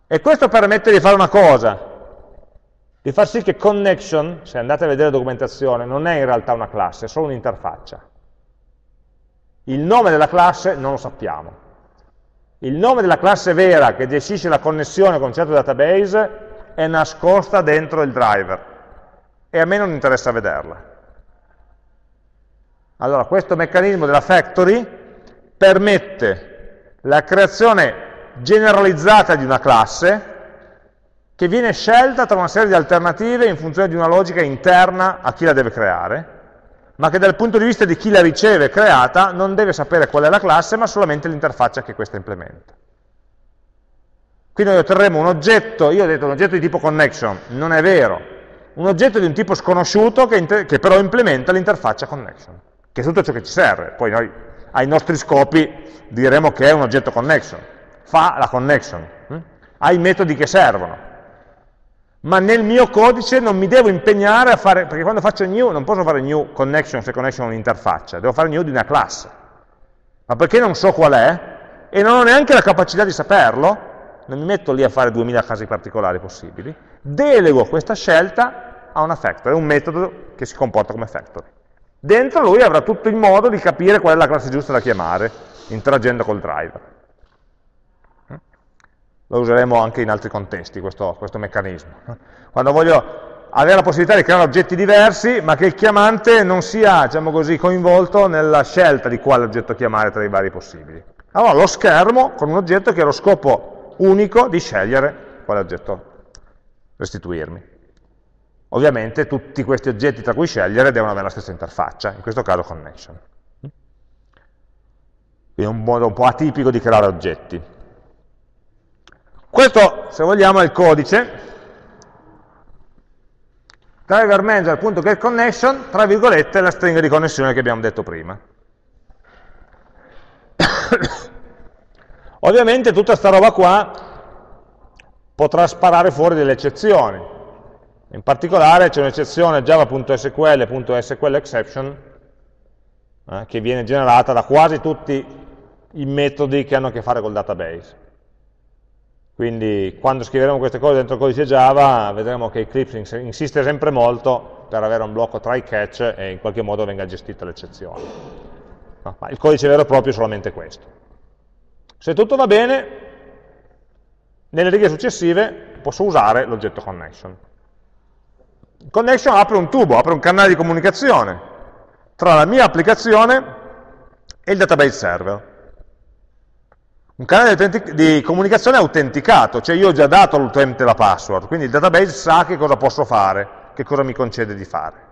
E questo permette di fare una cosa, di far sì che connection, se andate a vedere la documentazione, non è in realtà una classe, è solo un'interfaccia. Il nome della classe non lo sappiamo. Il nome della classe vera che gestisce la connessione con un certo database è nascosta dentro il driver e a me non interessa vederla. Allora, questo meccanismo della factory permette la creazione generalizzata di una classe che viene scelta tra una serie di alternative in funzione di una logica interna a chi la deve creare ma che dal punto di vista di chi la riceve creata non deve sapere qual è la classe, ma solamente l'interfaccia che questa implementa. Quindi noi otterremo un oggetto, io ho detto un oggetto di tipo connection, non è vero, un oggetto di un tipo sconosciuto che, che però implementa l'interfaccia connection, che è tutto ciò che ci serve. Poi noi ai nostri scopi diremo che è un oggetto connection, fa la connection, hm? ha i metodi che servono, ma nel mio codice non mi devo impegnare a fare, perché quando faccio new non posso fare new connection se connection è un'interfaccia, devo fare new di una classe. Ma perché non so qual è, e non ho neanche la capacità di saperlo, non mi metto lì a fare 2000 casi particolari possibili, delego questa scelta a una factory, un metodo che si comporta come factory. Dentro lui avrà tutto il modo di capire qual è la classe giusta da chiamare, interagendo col driver lo useremo anche in altri contesti, questo, questo meccanismo. Quando voglio avere la possibilità di creare oggetti diversi, ma che il chiamante non sia, diciamo così, coinvolto nella scelta di quale oggetto chiamare tra i vari possibili. Allora lo schermo con un oggetto che ha lo scopo unico di scegliere quale oggetto restituirmi. Ovviamente tutti questi oggetti tra cui scegliere devono avere la stessa interfaccia, in questo caso connection. Quindi è un modo un po' atipico di creare oggetti. Questo, se vogliamo, è il codice driver manager.getConnection, tra virgolette, la stringa di connessione che abbiamo detto prima. Ovviamente tutta questa roba qua potrà sparare fuori delle eccezioni. In particolare c'è un'eccezione java.sql.sqlException eh, che viene generata da quasi tutti i metodi che hanno a che fare col database. Quindi quando scriveremo queste cose dentro il codice Java vedremo che Eclipse insiste sempre molto per avere un blocco try catch e in qualche modo venga gestita l'eccezione. No, il codice vero e proprio è solamente questo. Se tutto va bene, nelle righe successive posso usare l'oggetto connection. Connection apre un tubo, apre un canale di comunicazione tra la mia applicazione e il database server. Un canale di, di comunicazione autenticato, cioè io ho già dato all'utente la password, quindi il database sa che cosa posso fare, che cosa mi concede di fare.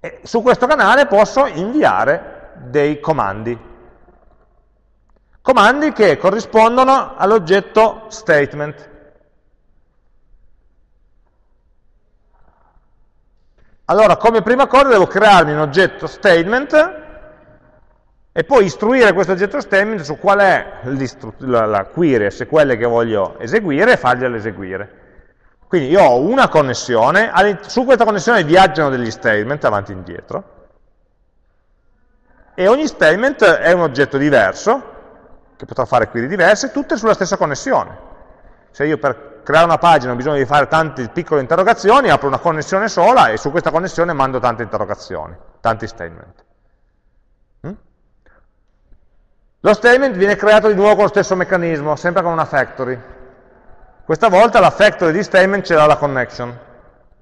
E su questo canale posso inviare dei comandi, comandi che corrispondono all'oggetto statement. Allora, come prima cosa devo crearmi un oggetto statement e poi istruire questo oggetto statement su qual è la, la query SQL che voglio eseguire e fargliela eseguire. Quindi io ho una connessione, su questa connessione viaggiano degli statement avanti e indietro, e ogni statement è un oggetto diverso, che potrà fare query diverse, tutte sulla stessa connessione. Se io per creare una pagina ho bisogno di fare tante piccole interrogazioni, apro una connessione sola e su questa connessione mando tante interrogazioni, tanti statement. Mm? Lo statement viene creato di nuovo con lo stesso meccanismo, sempre con una factory. Questa volta la factory di statement ce l'ha la connection.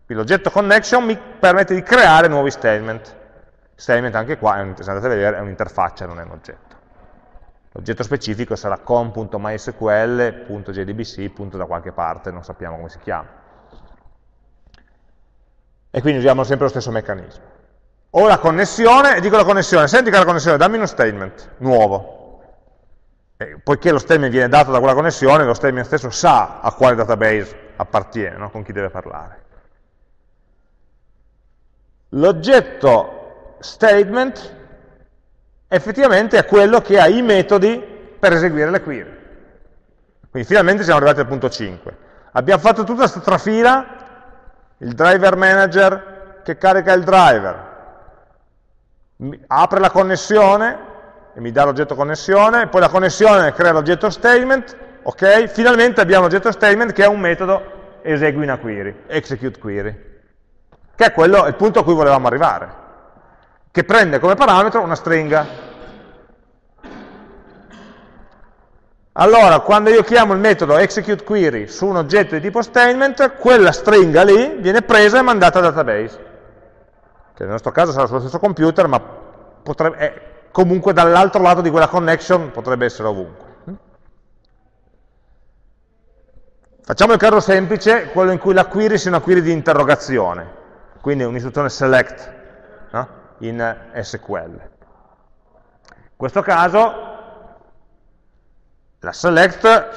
Quindi l'oggetto connection mi permette di creare nuovi statement. Statement anche qua, andate a vedere, è un'interfaccia, non è un oggetto. L'oggetto specifico sarà com.mysql.jdbc, da qualche parte, non sappiamo come si chiama. E quindi usiamo sempre lo stesso meccanismo. Ho la connessione e dico alla connessione, senti che la connessione, dammi uno statement nuovo. E poiché lo statement viene dato da quella connessione, lo statement stesso sa a quale database appartiene, no? con chi deve parlare. L'oggetto statement effettivamente è quello che ha i metodi per eseguire le query. Quindi finalmente siamo arrivati al punto 5. Abbiamo fatto tutta questa trafila, il driver manager che carica il driver, apre la connessione e mi dà l'oggetto connessione, poi la connessione crea l'oggetto statement, ok? Finalmente abbiamo l'oggetto statement che è un metodo esegui una query, execute query, che è quello, il punto a cui volevamo arrivare che prende come parametro una stringa. Allora, quando io chiamo il metodo executeQuery su un oggetto di tipo statement, quella stringa lì viene presa e mandata al database, che nel nostro caso sarà sullo stesso computer, ma potrebbe, è comunque dall'altro lato di quella connection potrebbe essere ovunque. Facciamo il caso semplice, quello in cui la query sia una query di interrogazione, quindi un'istruzione select, no? in SQL. In questo caso la select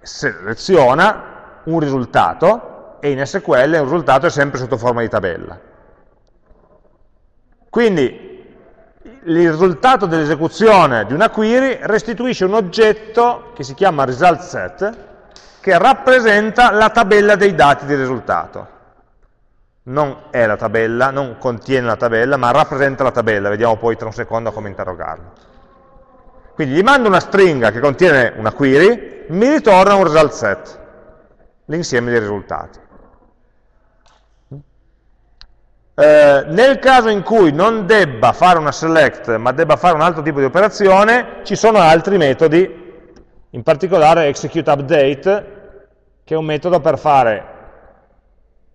seleziona un risultato e in SQL un risultato è sempre sotto forma di tabella. Quindi il risultato dell'esecuzione di una query restituisce un oggetto che si chiama result set che rappresenta la tabella dei dati di risultato non è la tabella, non contiene la tabella, ma rappresenta la tabella, vediamo poi tra un secondo come interrogarlo. Quindi gli mando una stringa che contiene una query, mi ritorna un result set, l'insieme dei risultati. Eh, nel caso in cui non debba fare una select, ma debba fare un altro tipo di operazione, ci sono altri metodi, in particolare execute update, che è un metodo per fare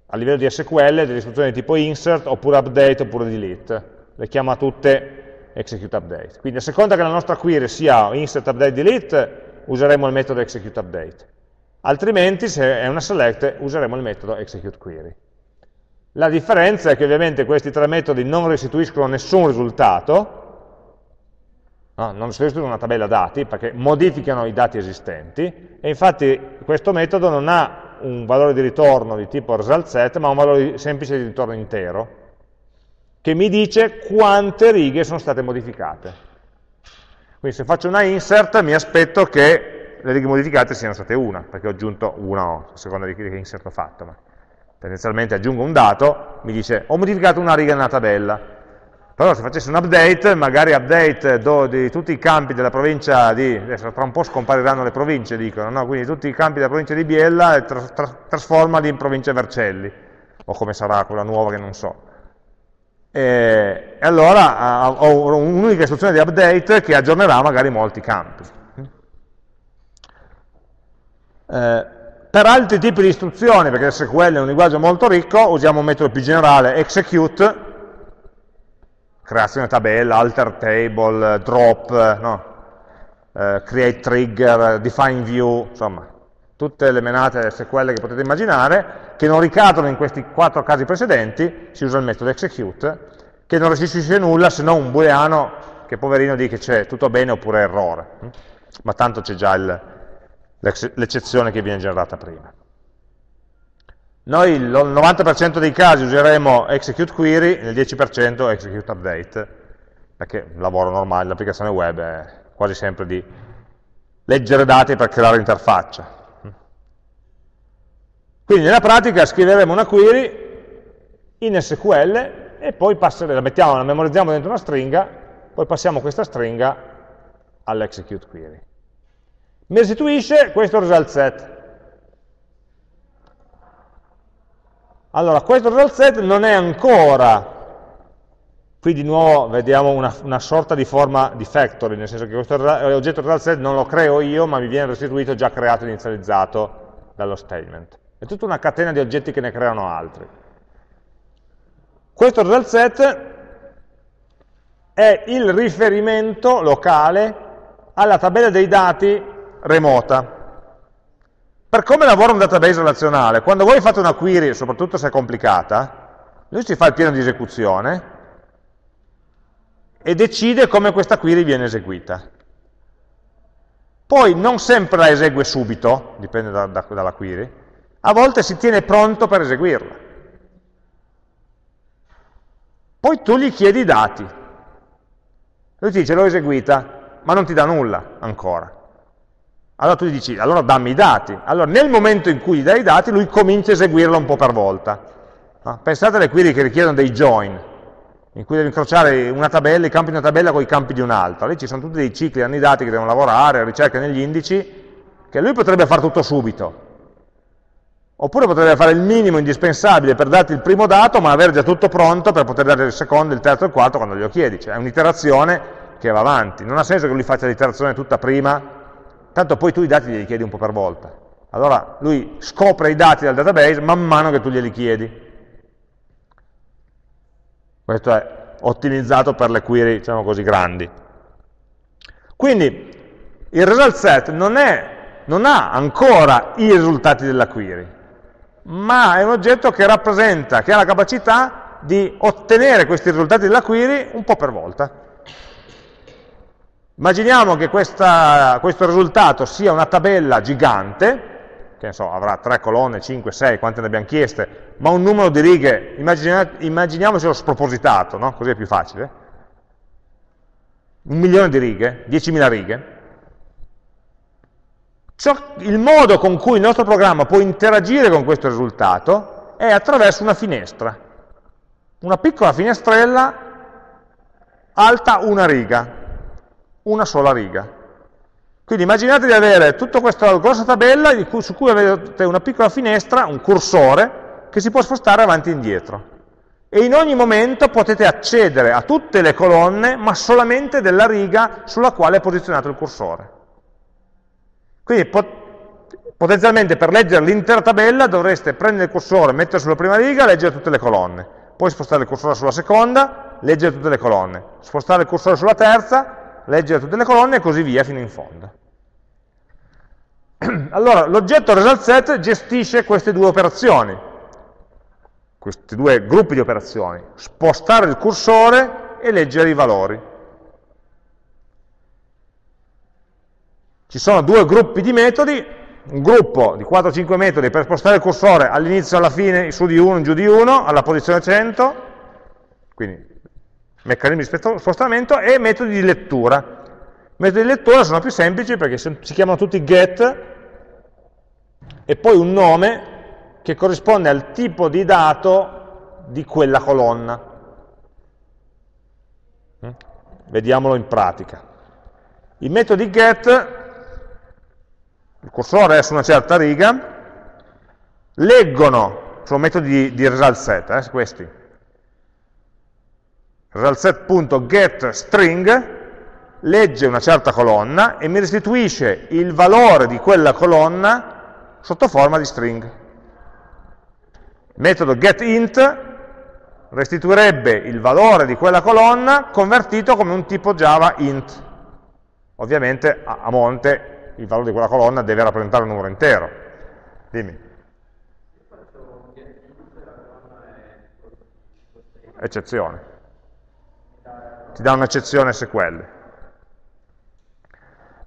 a livello di SQL delle istruzioni di tipo insert, oppure update, oppure delete. Le chiama tutte execute update. Quindi a seconda che la nostra query sia insert, update, delete, useremo il metodo execute update. Altrimenti, se è una select, useremo il metodo execute query. La differenza è che ovviamente questi tre metodi non restituiscono nessun risultato, no, non restituiscono una tabella dati, perché modificano i dati esistenti, e infatti questo metodo non ha un valore di ritorno di tipo result set, ma un valore semplice di ritorno intero, che mi dice quante righe sono state modificate. Quindi se faccio una insert mi aspetto che le righe modificate siano state una, perché ho aggiunto una a seconda di che insert ho fatto, ma tendenzialmente aggiungo un dato, mi dice ho modificato una riga nella tabella, però se facessi un update, magari update do, di tutti i campi della provincia di, adesso tra un po' scompariranno le province, dicono, no? quindi tutti i campi della provincia di Biella e tra, tra, trasformali in provincia Vercelli, o come sarà quella nuova che non so. E, e allora ho un'unica istruzione di update che aggiornerà magari molti campi. Eh, per altri tipi di istruzioni, perché SQL è un linguaggio molto ricco, usiamo un metodo più generale, execute, creazione tabella, alter table, drop, no? eh, create trigger, define view, insomma, tutte le menate SQL che potete immaginare, che non ricadono in questi quattro casi precedenti, si usa il metodo execute, che non restituisce nulla se non un booleano che poverino dice tutto bene oppure errore, ma tanto c'è già l'eccezione che viene generata prima. Noi il 90% dei casi useremo execute query, nel 10% execute update, perché il lavoro normale, l'applicazione web è quasi sempre di leggere dati per creare interfaccia. Quindi nella pratica scriveremo una query in SQL e poi la mettiamo, la memorizziamo dentro una stringa, poi passiamo questa stringa all'execute query. Mi restituisce questo result set. Allora, questo result set non è ancora, qui di nuovo vediamo una, una sorta di forma di factory, nel senso che questo oggetto result set non lo creo io, ma mi viene restituito già creato e inizializzato dallo statement. È tutta una catena di oggetti che ne creano altri. Questo result set è il riferimento locale alla tabella dei dati remota. Per come lavora un database relazionale, quando voi fate una query, soprattutto se è complicata, lui si fa il piano di esecuzione e decide come questa query viene eseguita. Poi non sempre la esegue subito, dipende da, da, dalla query, a volte si tiene pronto per eseguirla. Poi tu gli chiedi i dati. Lui ti dice l'ho eseguita, ma non ti dà nulla ancora. Allora tu gli dici, allora dammi i dati. Allora nel momento in cui gli dai i dati, lui comincia a eseguirla un po' per volta. No? Pensate alle query che richiedono dei join, in cui devi incrociare una tabella, i campi di una tabella con i campi di un'altra. Lì ci sono tutti dei cicli, hanno i dati che devono lavorare, ricerche negli indici, che lui potrebbe fare tutto subito. Oppure potrebbe fare il minimo indispensabile per darti il primo dato, ma avere già tutto pronto per poter dare il secondo, il terzo e il quarto quando glielo chiedi. Cioè è un'iterazione che va avanti. Non ha senso che lui faccia l'iterazione tutta prima tanto poi tu i dati glieli chiedi un po' per volta. Allora lui scopre i dati dal database man mano che tu glieli chiedi. Questo è ottimizzato per le query, diciamo così, grandi. Quindi il result set non, è, non ha ancora i risultati della query, ma è un oggetto che rappresenta, che ha la capacità di ottenere questi risultati della query un po' per volta. Immaginiamo che questa, questo risultato sia una tabella gigante, che so, avrà 3 colonne, 5, 6, quante ne abbiamo chieste, ma un numero di righe, immagina, immaginiamocelo spropositato, no? così è più facile, un milione di righe, 10.000 righe, Ciò, il modo con cui il nostro programma può interagire con questo risultato è attraverso una finestra, una piccola finestrella alta una riga, una sola riga. Quindi immaginate di avere tutta questa grossa tabella su cui avete una piccola finestra, un cursore, che si può spostare avanti e indietro. E in ogni momento potete accedere a tutte le colonne, ma solamente della riga sulla quale è posizionato il cursore. Quindi pot potenzialmente per leggere l'intera tabella dovreste prendere il cursore, mettere sulla prima riga leggere tutte le colonne. Poi spostare il cursore sulla seconda, leggere tutte le colonne. Spostare il cursore sulla terza, leggere tutte le colonne e così via fino in fondo. Allora, l'oggetto result set gestisce queste due operazioni, questi due gruppi di operazioni, spostare il cursore e leggere i valori. Ci sono due gruppi di metodi, un gruppo di 4-5 metodi per spostare il cursore all'inizio e alla fine, su di 1, giù di 1, alla posizione 100, quindi meccanismi di spostamento, e metodi di lettura. I metodi di lettura sono più semplici perché si chiamano tutti get e poi un nome che corrisponde al tipo di dato di quella colonna. Mm? Vediamolo in pratica. I metodi get, il cursore è su una certa riga, leggono, sono metodi di, di result set, eh, questi, ResultSet.getString legge una certa colonna e mi restituisce il valore di quella colonna sotto forma di string. Il metodo getInt restituirebbe il valore di quella colonna convertito come un tipo Java int. Ovviamente a monte il valore di quella colonna deve rappresentare un numero intero. Dimmi. Eccezione ti dà un'eccezione SQL.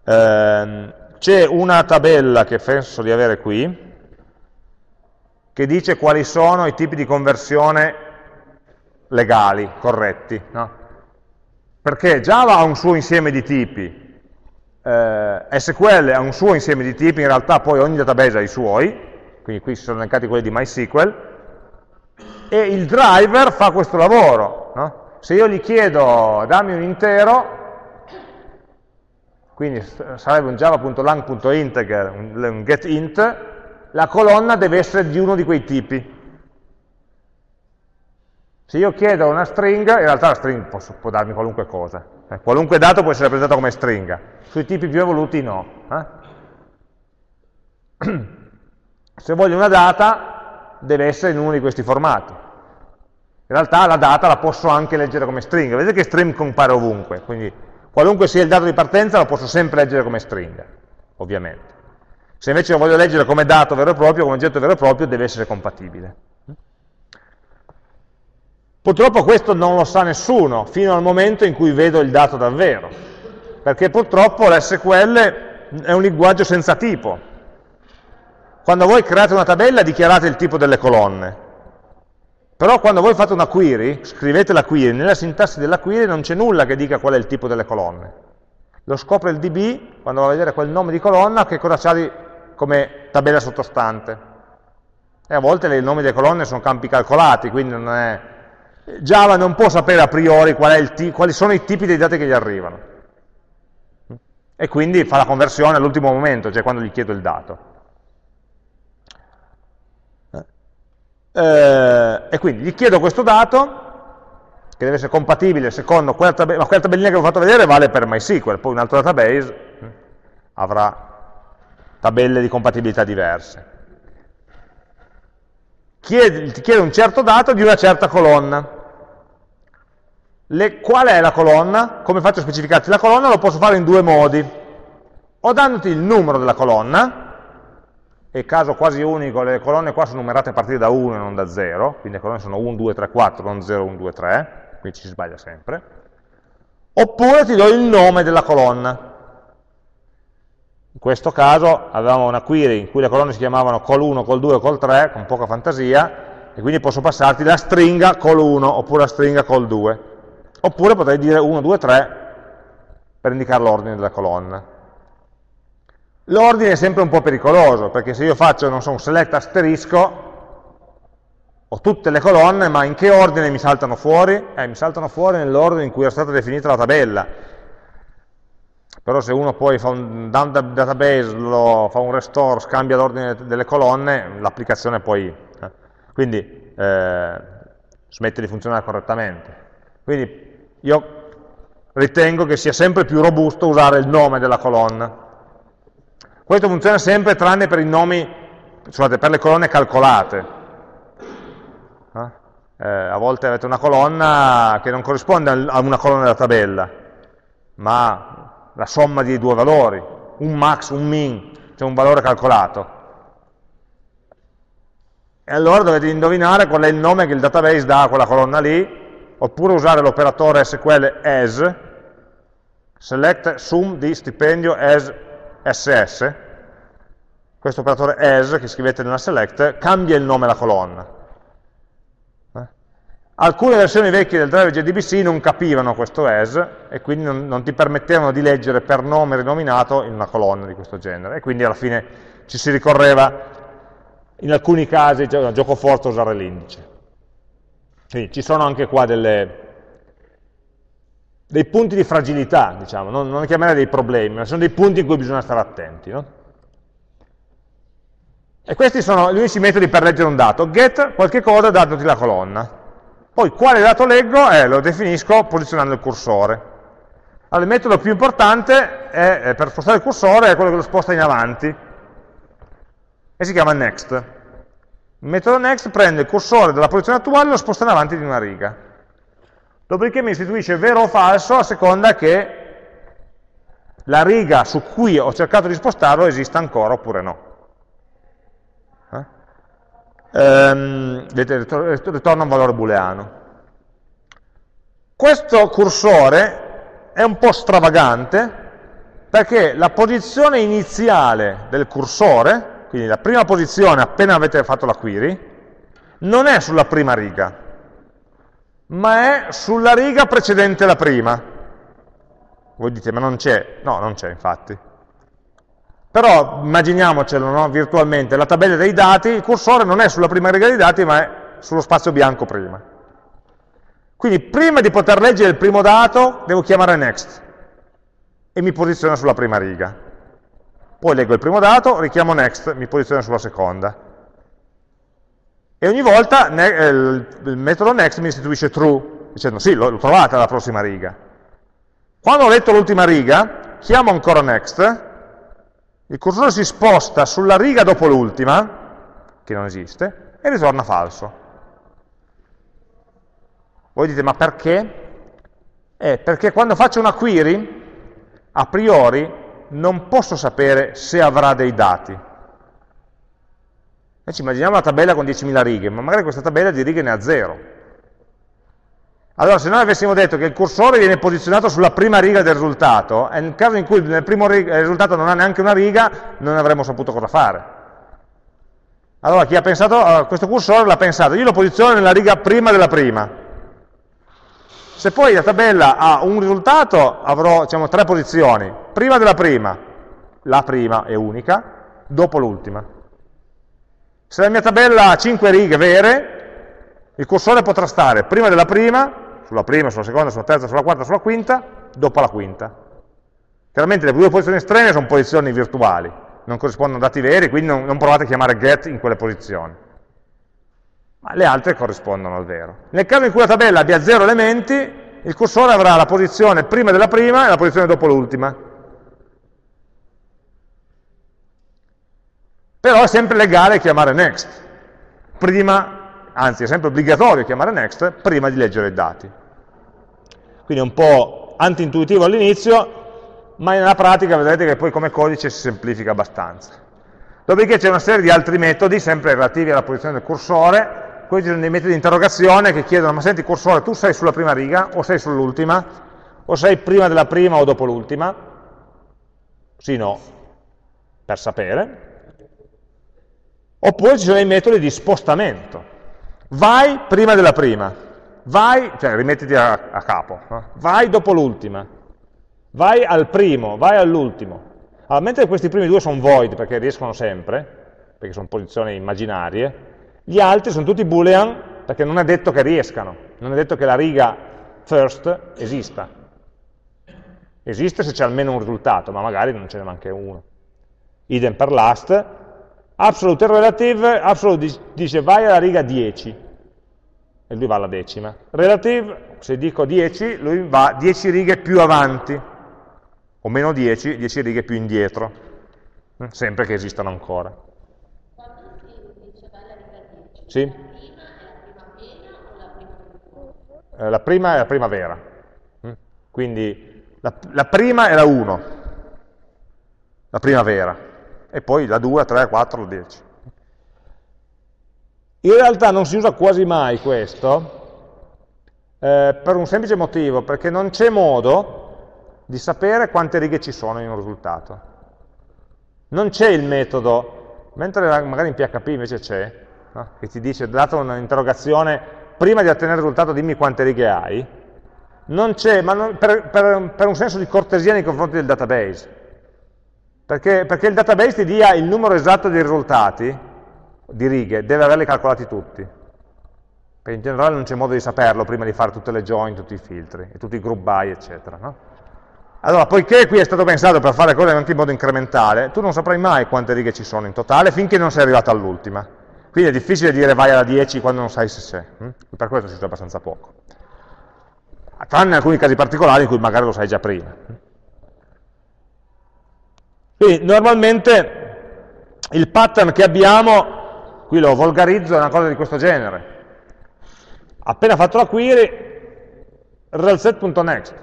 Eh, C'è una tabella che penso di avere qui, che dice quali sono i tipi di conversione legali, corretti. No? Perché Java ha un suo insieme di tipi, eh, SQL ha un suo insieme di tipi, in realtà poi ogni database ha i suoi, quindi qui si sono elencati quelli di MySQL, e il driver fa questo lavoro. No? Se io gli chiedo dammi un intero, quindi sarebbe un java.lang.integer, un getInt, la colonna deve essere di uno di quei tipi. Se io chiedo una stringa, in realtà la stringa può, può darmi qualunque cosa. Eh, qualunque dato può essere rappresentato come stringa. Sui tipi più evoluti no. Eh? Se voglio una data, deve essere in uno di questi formati. In realtà la data la posso anche leggere come stringa. Vedete che string compare ovunque, quindi qualunque sia il dato di partenza lo posso sempre leggere come stringa, ovviamente. Se invece lo voglio leggere come dato vero e proprio, come oggetto vero e proprio, deve essere compatibile. Purtroppo questo non lo sa nessuno, fino al momento in cui vedo il dato davvero, perché purtroppo l'SQL è un linguaggio senza tipo. Quando voi create una tabella dichiarate il tipo delle colonne, però quando voi fate una query, scrivete la query, nella sintassi della query non c'è nulla che dica qual è il tipo delle colonne. Lo scopre il DB, quando va a vedere quel nome di colonna, che cosa c'ha come tabella sottostante. E a volte i nomi delle colonne sono campi calcolati, quindi non è... Java non può sapere a priori qual quali sono i tipi dei dati che gli arrivano. E quindi fa la conversione all'ultimo momento, cioè quando gli chiedo il dato. Eh, e quindi gli chiedo questo dato, che deve essere compatibile secondo quella tabellina, ma quella tabellina che vi ho fatto vedere vale per MySQL, poi un altro database hm, avrà tabelle di compatibilità diverse. Chiede, ti chiede un certo dato di una certa colonna. Le, qual è la colonna? Come faccio a specificarti la colonna? Lo posso fare in due modi. O dandoti il numero della colonna, e caso quasi unico, le colonne qua sono numerate a partire da 1 e non da 0, quindi le colonne sono 1, 2, 3, 4, non 0, 1, 2, 3, quindi ci si sbaglia sempre, oppure ti do il nome della colonna. In questo caso avevamo una query in cui le colonne si chiamavano col1, col2, col3, con poca fantasia, e quindi posso passarti la stringa col1 oppure la stringa col2. Oppure potrei dire 1, 2, 3 per indicare l'ordine della colonna. L'ordine è sempre un po' pericoloso, perché se io faccio, non so, un select asterisco, ho tutte le colonne, ma in che ordine mi saltano fuori? Eh, mi saltano fuori nell'ordine in cui è stata definita la tabella. Però se uno poi fa un database, lo, fa un restore, scambia l'ordine delle colonne, l'applicazione poi... Eh. Quindi eh, smette di funzionare correttamente. Quindi io ritengo che sia sempre più robusto usare il nome della colonna questo funziona sempre tranne per i nomi, scusate, per le colonne calcolate. Eh, a volte avete una colonna che non corrisponde a una colonna della tabella, ma la somma di due valori, un max, un min, cioè un valore calcolato. E allora dovete indovinare qual è il nome che il database dà a quella colonna lì, oppure usare l'operatore SQL as, select sum di stipendio as ss, questo operatore as che scrivete nella select cambia il nome alla colonna. Eh? Alcune versioni vecchie del driver JDBC non capivano questo as e quindi non, non, ti permettevano di leggere per nome rinominato in una colonna di questo genere e quindi alla fine ci si ricorreva in alcuni casi, un gioco forte usare l'indice. Quindi ci sono anche qua delle, dei punti di fragilità, diciamo, non, non chiamerei dei problemi, ma sono dei punti in cui bisogna stare attenti. No? E questi sono gli unici metodi per leggere un dato. Get qualche cosa dandoti la colonna. Poi quale dato leggo? Eh, lo definisco posizionando il cursore. Allora, il metodo più importante è, eh, per spostare il cursore è quello che lo sposta in avanti e si chiama next. Il metodo next prende il cursore dalla posizione attuale e lo sposta in avanti di una riga. Dopodiché mi istituisce vero o falso a seconda che la riga su cui ho cercato di spostarlo esista ancora oppure no. Eh? Ehm, vedete, ritorna un valore booleano. Questo cursore è un po' stravagante perché la posizione iniziale del cursore, quindi la prima posizione appena avete fatto la query, non è sulla prima riga, ma è sulla riga precedente la prima. Voi dite, ma non c'è? No, non c'è infatti. Però immaginiamocelo no? virtualmente, la tabella dei dati, il cursore non è sulla prima riga dei dati, ma è sullo spazio bianco prima. Quindi prima di poter leggere il primo dato, devo chiamare next e mi posiziona sulla prima riga. Poi leggo il primo dato, richiamo next, mi posiziona sulla seconda. E ogni volta eh, il metodo next mi istituisce true, dicendo sì, l'ho trovata la prossima riga. Quando ho letto l'ultima riga, chiamo ancora next, il cursore si sposta sulla riga dopo l'ultima, che non esiste, e ritorna falso. Voi dite, ma perché? Eh, perché quando faccio una query, a priori non posso sapere se avrà dei dati. E ci immaginiamo una tabella con 10.000 righe, ma magari questa tabella di righe ne ha zero. Allora, se noi avessimo detto che il cursore viene posizionato sulla prima riga del risultato, nel caso in cui nel primo risultato non ha neanche una riga, non avremmo saputo cosa fare. Allora, chi ha pensato a questo cursore l'ha pensato, io lo posiziono nella riga prima della prima. Se poi la tabella ha un risultato, avrò diciamo, tre posizioni. Prima della prima, la prima è unica, dopo l'ultima. Se la mia tabella ha 5 righe vere, il cursore potrà stare prima della prima, sulla prima, sulla seconda, sulla terza, sulla quarta, sulla quinta, dopo la quinta. Chiaramente le due posizioni estreme sono posizioni virtuali, non corrispondono a dati veri, quindi non, non provate a chiamare get in quelle posizioni. Ma le altre corrispondono al vero. Nel caso in cui la tabella abbia zero elementi, il cursore avrà la posizione prima della prima e la posizione dopo l'ultima. Però è sempre legale chiamare next, prima, anzi è sempre obbligatorio chiamare next prima di leggere i dati quindi è un po' anti-intuitivo all'inizio, ma nella pratica vedrete che poi come codice si semplifica abbastanza. Dopodiché c'è una serie di altri metodi, sempre relativi alla posizione del cursore, questi sono dei metodi di interrogazione che chiedono, ma senti cursore, tu sei sulla prima riga o sei sull'ultima? O sei prima della prima o dopo l'ultima? Sì, no, per sapere. Oppure ci sono i metodi di spostamento. Vai prima della prima, vai, cioè rimettiti a, a capo, no? vai dopo l'ultima, vai al primo, vai all'ultimo. Allora, mentre questi primi due sono void, perché riescono sempre, perché sono posizioni immaginarie, gli altri sono tutti boolean, perché non è detto che riescano, non è detto che la riga first esista. Esiste se c'è almeno un risultato, ma magari non ce n'è neanche uno. Idem per last. Absolute relative, absolute dice vai alla riga 10, e lui va alla decima. Relative, se dico 10, lui va 10 righe più avanti, o meno 10, 10 righe più indietro, mm, sempre che esistano ancora. Quando si dice vai alla riga 10, sì? la prima è la primavera. Mm, quindi la, la prima è la 1, la primavera, e poi la 2, la 3, la 4, la 10. In realtà non si usa quasi mai questo, eh, per un semplice motivo, perché non c'è modo di sapere quante righe ci sono in un risultato. Non c'è il metodo, mentre magari in PHP invece c'è, no? che ti dice, dato un'interrogazione, prima di ottenere il risultato dimmi quante righe hai, non c'è, ma non, per, per, per, un senso di cortesia nei confronti del database, perché, perché il database ti dia il numero esatto dei risultati, di righe, deve averli calcolati tutti. Perché in generale non c'è modo di saperlo prima di fare tutte le join, tutti i filtri, e tutti i group by, eccetera. No? Allora, poiché qui è stato pensato per fare cose anche in modo incrementale, tu non saprai mai quante righe ci sono in totale finché non sei arrivato all'ultima. Quindi è difficile dire vai alla 10 quando non sai se c'è. Hm? Per questo si usa abbastanza poco. Tranne alcuni casi particolari in cui magari lo sai già prima. Quindi normalmente il pattern che abbiamo qui lo volgarizzo, è una cosa di questo genere. Appena fatto la query, realset.next,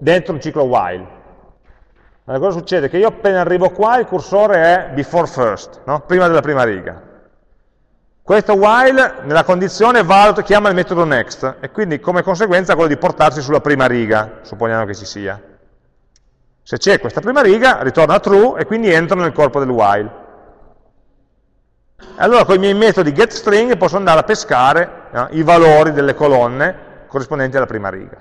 dentro un ciclo while. Allora, cosa succede? Che io appena arrivo qua il cursore è before first, no? prima della prima riga. Questo while nella condizione valuta, chiama il metodo next e quindi come conseguenza quello di portarsi sulla prima riga, supponiamo che ci sia. Se c'è questa prima riga, ritorna true e quindi entra nel corpo del while. allora con i miei metodi getString posso andare a pescare no, i valori delle colonne corrispondenti alla prima riga.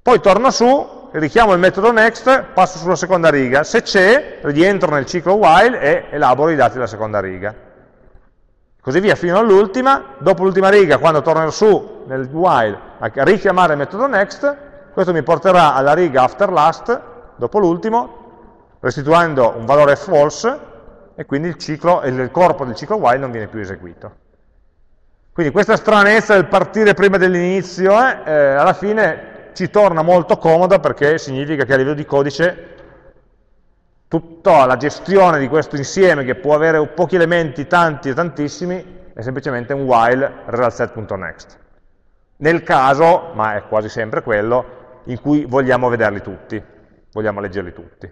Poi torno su, richiamo il metodo next, passo sulla seconda riga, se c'è, rientro nel ciclo while e elaboro i dati della seconda riga. Così via fino all'ultima, dopo l'ultima riga, quando tornerò su nel while a richiamare il metodo next, questo mi porterà alla riga after last, dopo l'ultimo, restituendo un valore false, e quindi il, ciclo, il corpo del ciclo while non viene più eseguito. Quindi questa stranezza del partire prima dell'inizio, eh, eh, alla fine ci torna molto comoda perché significa che a livello di codice tutta la gestione di questo insieme che può avere pochi elementi, tanti e tantissimi, è semplicemente un while resultSet.next. Nel caso, ma è quasi sempre quello, in cui vogliamo vederli tutti, vogliamo leggerli tutti.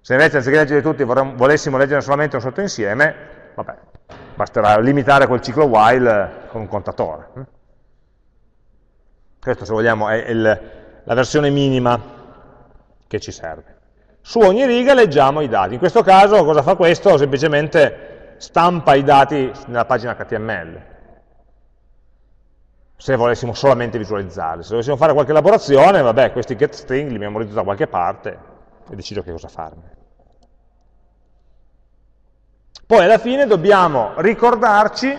Se invece anziché leggere tutti volessimo leggere solamente un sottoinsieme, vabbè, basterà limitare quel ciclo while con un contatore. Questo, se vogliamo, è il, la versione minima che ci serve. Su ogni riga leggiamo i dati. In questo caso cosa fa questo? Semplicemente stampa i dati nella pagina HTML. Se volessimo solamente visualizzarli. Se dovessimo fare qualche elaborazione, vabbè, questi getString li memorizzo da qualche parte e decido che cosa farne. Poi alla fine dobbiamo ricordarci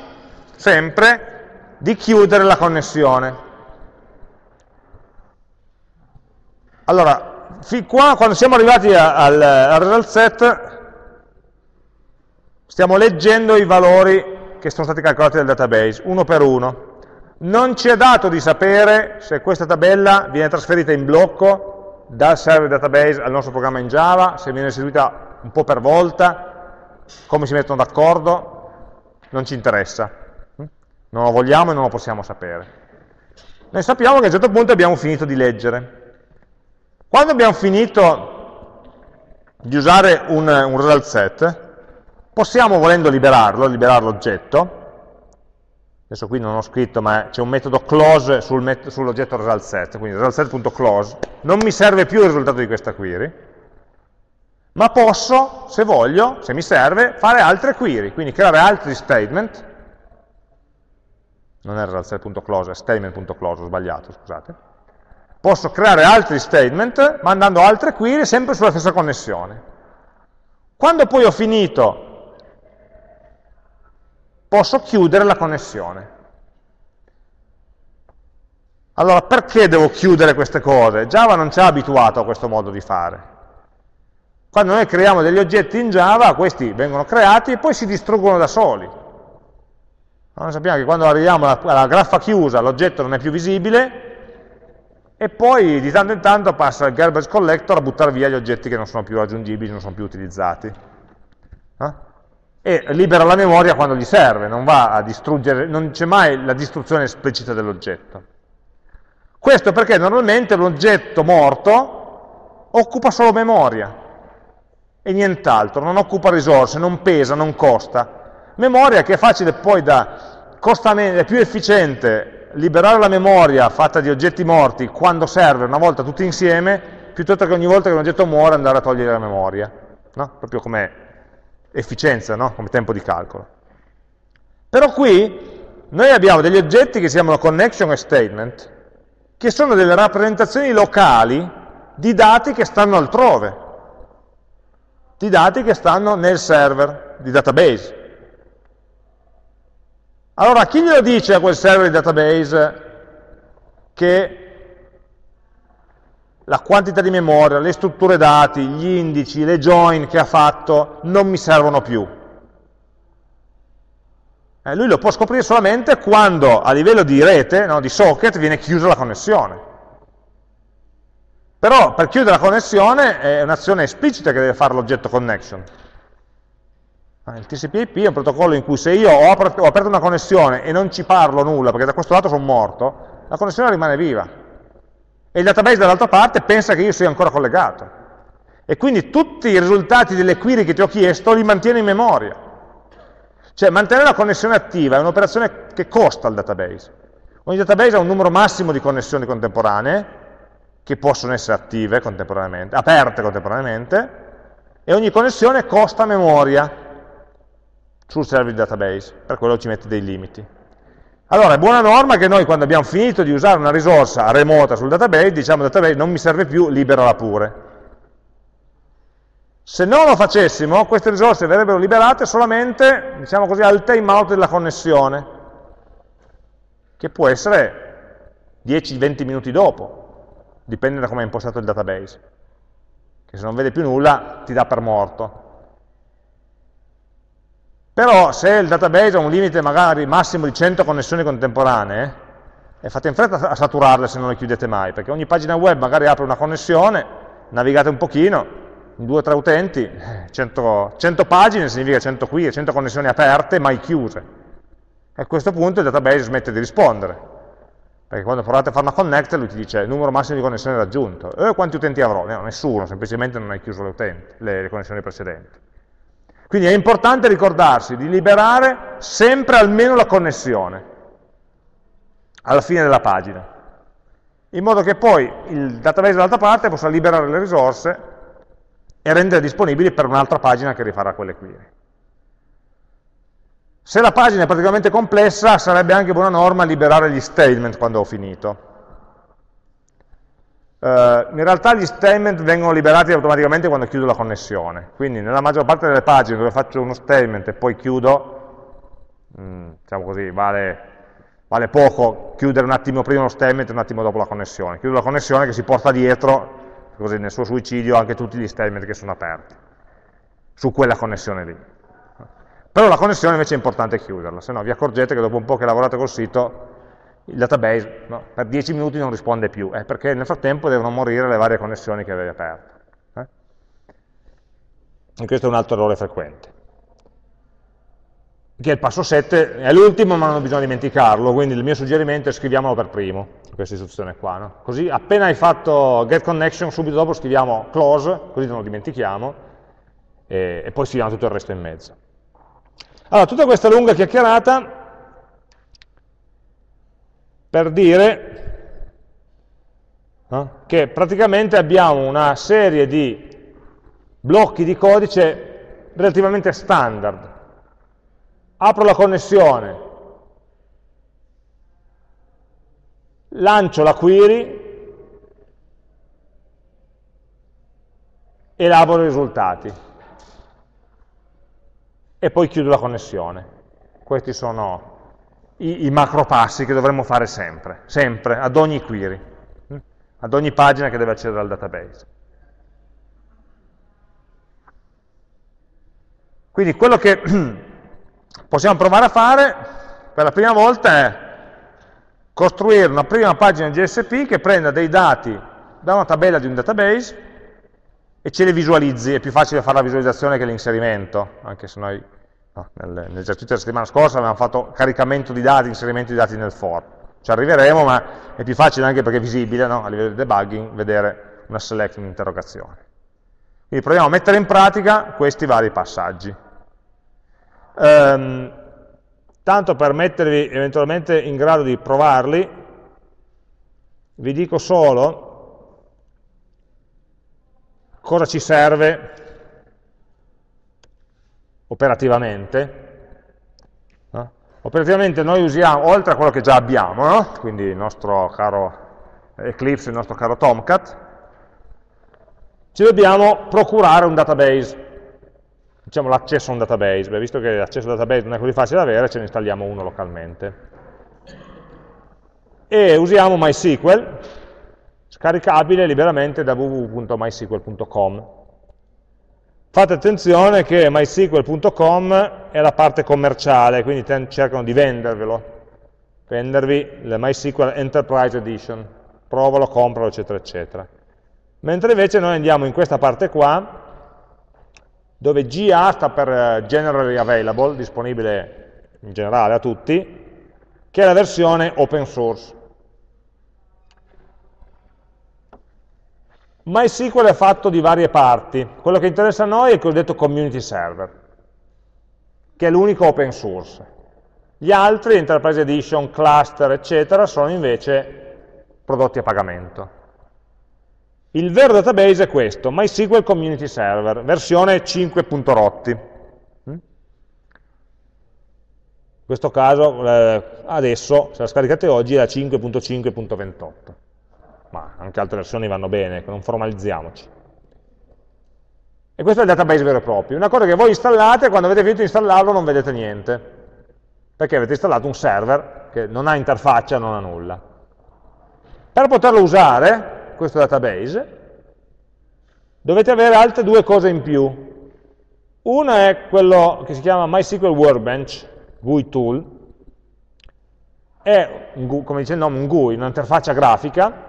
sempre di chiudere la connessione. Allora, fin qua, quando siamo arrivati al, al result set, stiamo leggendo i valori che sono stati calcolati dal database, uno per uno. Non ci è dato di sapere se questa tabella viene trasferita in blocco dal server database al nostro programma in Java, se viene eseguita un po' per volta, come si mettono d'accordo, non ci interessa. Non lo vogliamo e non lo possiamo sapere. Noi sappiamo che a un certo punto abbiamo finito di leggere. Quando abbiamo finito di usare un, un result set, possiamo, volendo liberarlo, liberare l'oggetto, adesso qui non ho scritto, ma c'è un metodo close sul met sull'oggetto resultSet, quindi resultSet.close, non mi serve più il risultato di questa query, ma posso, se voglio, se mi serve, fare altre query, quindi creare altri statement, non è resultSet.close, è statement.close, ho sbagliato, scusate, posso creare altri statement mandando altre query sempre sulla stessa connessione. Quando poi ho finito posso chiudere la connessione. Allora, perché devo chiudere queste cose? Java non ci ha abituato a questo modo di fare. Quando noi creiamo degli oggetti in Java, questi vengono creati e poi si distruggono da soli. Noi sappiamo che quando arriviamo alla, graffa chiusa l'oggetto non è più visibile e poi di tanto in tanto passa il garbage collector a buttare via gli oggetti che non sono più raggiungibili, non sono più utilizzati. Eh? E libera la memoria quando gli serve, non va a distruggere, non c'è mai la distruzione esplicita dell'oggetto. Questo perché normalmente l'oggetto morto occupa solo memoria e nient'altro, non occupa risorse, non pesa, non costa. Memoria che è facile poi da, è più efficiente liberare la memoria fatta di oggetti morti quando serve una volta tutti insieme, piuttosto che ogni volta che un oggetto muore andare a togliere la memoria. No? Proprio come efficienza, no? come tempo di calcolo. Però qui noi abbiamo degli oggetti che si chiamano connection e statement, che sono delle rappresentazioni locali di dati che stanno altrove, di dati che stanno nel server di database. Allora, chi glielo dice a quel server di database che la quantità di memoria, le strutture dati, gli indici, le join che ha fatto non mi servono più. Eh, lui lo può scoprire solamente quando a livello di rete, no, di socket, viene chiusa la connessione. Però per chiudere la connessione è un'azione esplicita che deve fare l'oggetto connection. Eh, il TCP/IP è un protocollo in cui se io ho aperto una connessione e non ci parlo nulla, perché da questo lato sono morto, la connessione rimane viva e il database dall'altra parte pensa che io sia ancora collegato. E quindi tutti i risultati delle query che ti ho chiesto li mantiene in memoria. Cioè mantenere la connessione attiva è un'operazione che costa al database. Ogni database ha un numero massimo di connessioni contemporanee, che possono essere attive contemporaneamente, aperte contemporaneamente, e ogni connessione costa memoria. sul server di database, per quello ci mette dei limiti. Allora, è buona norma che noi quando abbiamo finito di usare una risorsa remota sul database, diciamo database non mi serve più, liberala pure. Se non lo facessimo, queste risorse verrebbero liberate solamente, diciamo così, al timeout della connessione, che può essere 10-20 minuti dopo, dipende da come è impostato il database, che se non vede più nulla ti dà per morto. Però se il database ha un limite magari massimo di 100 connessioni contemporanee, e fate in fretta a saturarle se non le chiudete mai, perché ogni pagina web magari apre una connessione, navigate un pochino, in due o tre utenti, 100, 100 pagine significa 100 qui, 100 connessioni aperte, mai chiuse. E a questo punto il database smette di rispondere, perché quando provate a fare una connect lui ti dice numero massimo di connessioni raggiunto. E quanti utenti avrò? No, nessuno, semplicemente non hai chiuso le, utenti, le connessioni precedenti. Quindi è importante ricordarsi di liberare sempre almeno la connessione alla fine della pagina, in modo che poi il database dall'altra parte possa liberare le risorse e rendere disponibili per un'altra pagina che rifarà quelle query. Se la pagina è praticamente complessa, sarebbe anche buona norma liberare gli statement quando ho finito. Uh, in realtà gli statement vengono liberati automaticamente quando chiudo la connessione, quindi nella maggior parte delle pagine dove faccio uno statement e poi chiudo, mm, diciamo così, vale, vale, poco chiudere un attimo prima lo statement e un attimo dopo la connessione. Chiudo la connessione che si porta dietro, così nel suo suicidio, anche tutti gli statement che sono aperti, su quella connessione lì. Però la connessione invece è importante chiuderla, se no vi accorgete che dopo un po' che lavorate col sito il database no, per 10 minuti non risponde più, eh, perché nel frattempo devono morire le varie connessioni che avevi aperto. Eh? E questo è un altro errore frequente. Che è il passo 7, è l'ultimo ma non ho bisogno dimenticarlo, quindi il mio suggerimento è scriviamolo per primo, questa istruzione qua. No? Così appena hai fatto get connection, subito dopo scriviamo close, così non lo dimentichiamo, e, e poi scriviamo tutto il resto in mezzo. Allora, tutta questa lunga chiacchierata per dire no, che praticamente abbiamo una serie di blocchi di codice relativamente standard. Apro la connessione, lancio la query, elaboro i risultati e poi chiudo la connessione. Questi sono i, i macro passi che dovremmo fare sempre, sempre, ad ogni query, hm? ad ogni pagina che deve accedere al database. Quindi quello che possiamo provare a fare per la prima volta è costruire una prima pagina GSP che prenda dei dati da una tabella di un database e ce li visualizzi, è più facile fare la visualizzazione che l'inserimento, anche se noi No, nell'esercizio della settimana scorsa avevamo fatto caricamento di dati, inserimento di dati nel for. Ci arriveremo, ma è più facile anche perché è visibile, no? a livello di debugging, vedere una select, un'interrogazione. Quindi proviamo a mettere in pratica questi vari passaggi. Um, tanto per mettervi eventualmente in grado di provarli, vi dico solo cosa ci serve operativamente. No? Operativamente noi usiamo, oltre a quello che già abbiamo, no? quindi il nostro caro Eclipse, il nostro caro Tomcat, ci dobbiamo procurare un database, diciamo l'accesso a un database, Beh, visto che l'accesso a un database non è così facile da avere, ce ne installiamo uno localmente. E usiamo MySQL, scaricabile liberamente da www.mysql.com. Fate attenzione che mysql.com è la parte commerciale, quindi cercano di vendervelo, vendervi la MySQL Enterprise Edition, provalo, compralo, eccetera, eccetera. Mentre invece noi andiamo in questa parte qua, dove GA sta per eh, Generally Available, disponibile in generale a tutti, che è la versione open source. MySQL è fatto di varie parti. Quello che interessa a noi è il cosiddetto community server, che è l'unico open source. Gli altri, Enterprise Edition, Cluster, eccetera, sono invece prodotti a pagamento. Il vero database è questo, MySQL Community Server, versione 5.rotti. Mm? questo caso eh, adesso, se la scaricate oggi, è la 5.5.28, ma anche altre versioni vanno bene, non formalizziamoci. E questo è il database vero e proprio. Una cosa che voi installate, quando avete finito di installarlo non vedete niente, perché avete installato un server che non ha interfaccia, non ha nulla. Per poterlo usare, questo database, dovete avere altre due cose in più. Uno è quello che si chiama MySQL Workbench, GUI tool, è, come dice il nome, un GUI, un'interfaccia grafica,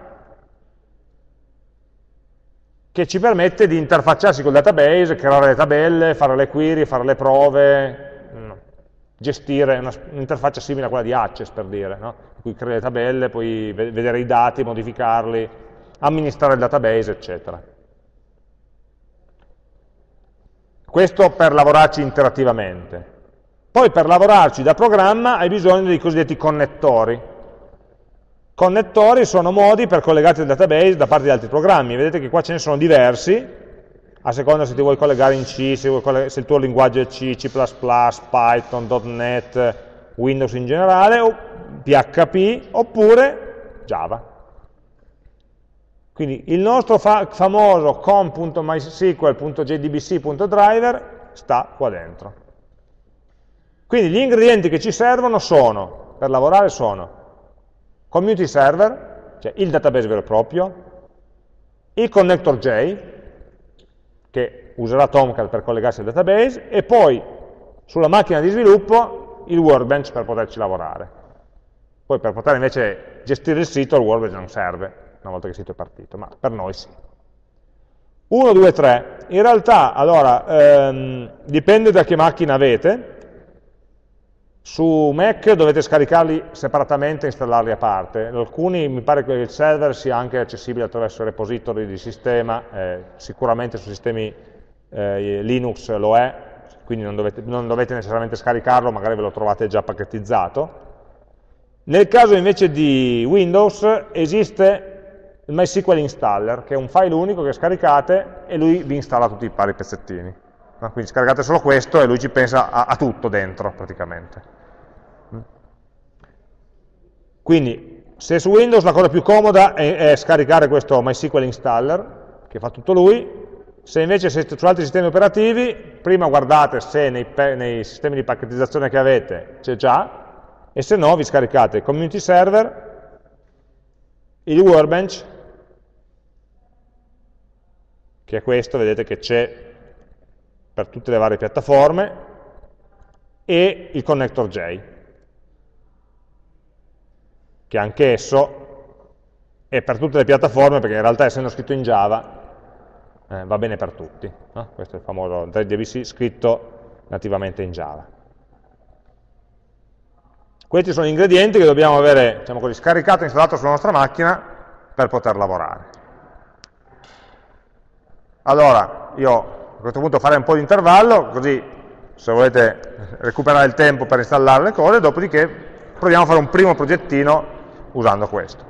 che ci permette di interfacciarsi col database, creare le tabelle, fare le query, fare le prove, gestire un'interfaccia simile a quella di Access, per dire, no? in cui crei le tabelle, puoi vedere i dati, modificarli, amministrare il database, eccetera. Questo per lavorarci interattivamente. Poi per lavorarci da programma hai bisogno dei cosiddetti connettori. Connettori sono modi per collegarti al database da parte di altri programmi. Vedete che qua ce ne sono diversi, a seconda se ti vuoi collegare in C, se, se il tuo linguaggio è C, C++, Python, .NET, Windows in generale, o PHP, oppure Java. Quindi il nostro fa famoso com.mysql.jdbc.driver sta qua dentro. Quindi gli ingredienti che ci servono sono, per lavorare sono, community server, cioè il database vero e proprio, il connector J, che userà Tomcat per collegarsi al database, e poi sulla macchina di sviluppo il workbench per poterci lavorare. Poi per poter invece gestire il sito il workbench non serve, una volta che il sito è partito, ma per noi sì. 1, 2, 3. In realtà, allora, ehm, dipende da che macchina avete, su Mac dovete scaricarli separatamente e installarli a parte. Alcuni mi pare che il server sia anche accessibile attraverso repository di sistema, eh, sicuramente su sistemi eh, Linux lo è, quindi non dovete, non dovete necessariamente scaricarlo, magari ve lo trovate già pacchettizzato. Nel caso invece di Windows esiste il MySQL installer, che è un file unico che scaricate e lui vi installa tutti i vari pezzettini. Quindi scaricate solo questo e lui ci pensa a, a tutto dentro praticamente. Quindi, se su Windows la cosa più comoda è, è scaricare questo MySQL installer, che fa tutto lui, se invece siete su altri sistemi operativi, prima guardate se nei, nei sistemi di pacchettizzazione che avete c'è già, e se no vi scaricate il community server, il workbench, che è questo, vedete che c'è per tutte le varie piattaforme, e il connector J che anch'esso è per tutte le piattaforme, perché in realtà essendo scritto in Java eh, va bene per tutti. No? Questo è il famoso ZDBC scritto nativamente in Java. Questi sono gli ingredienti che dobbiamo avere diciamo così, scaricato e installato sulla nostra macchina per poter lavorare. Allora, io a questo punto farei un po' di intervallo, così se volete recuperare il tempo per installare le cose, dopodiché proviamo a fare un primo progettino usando questo.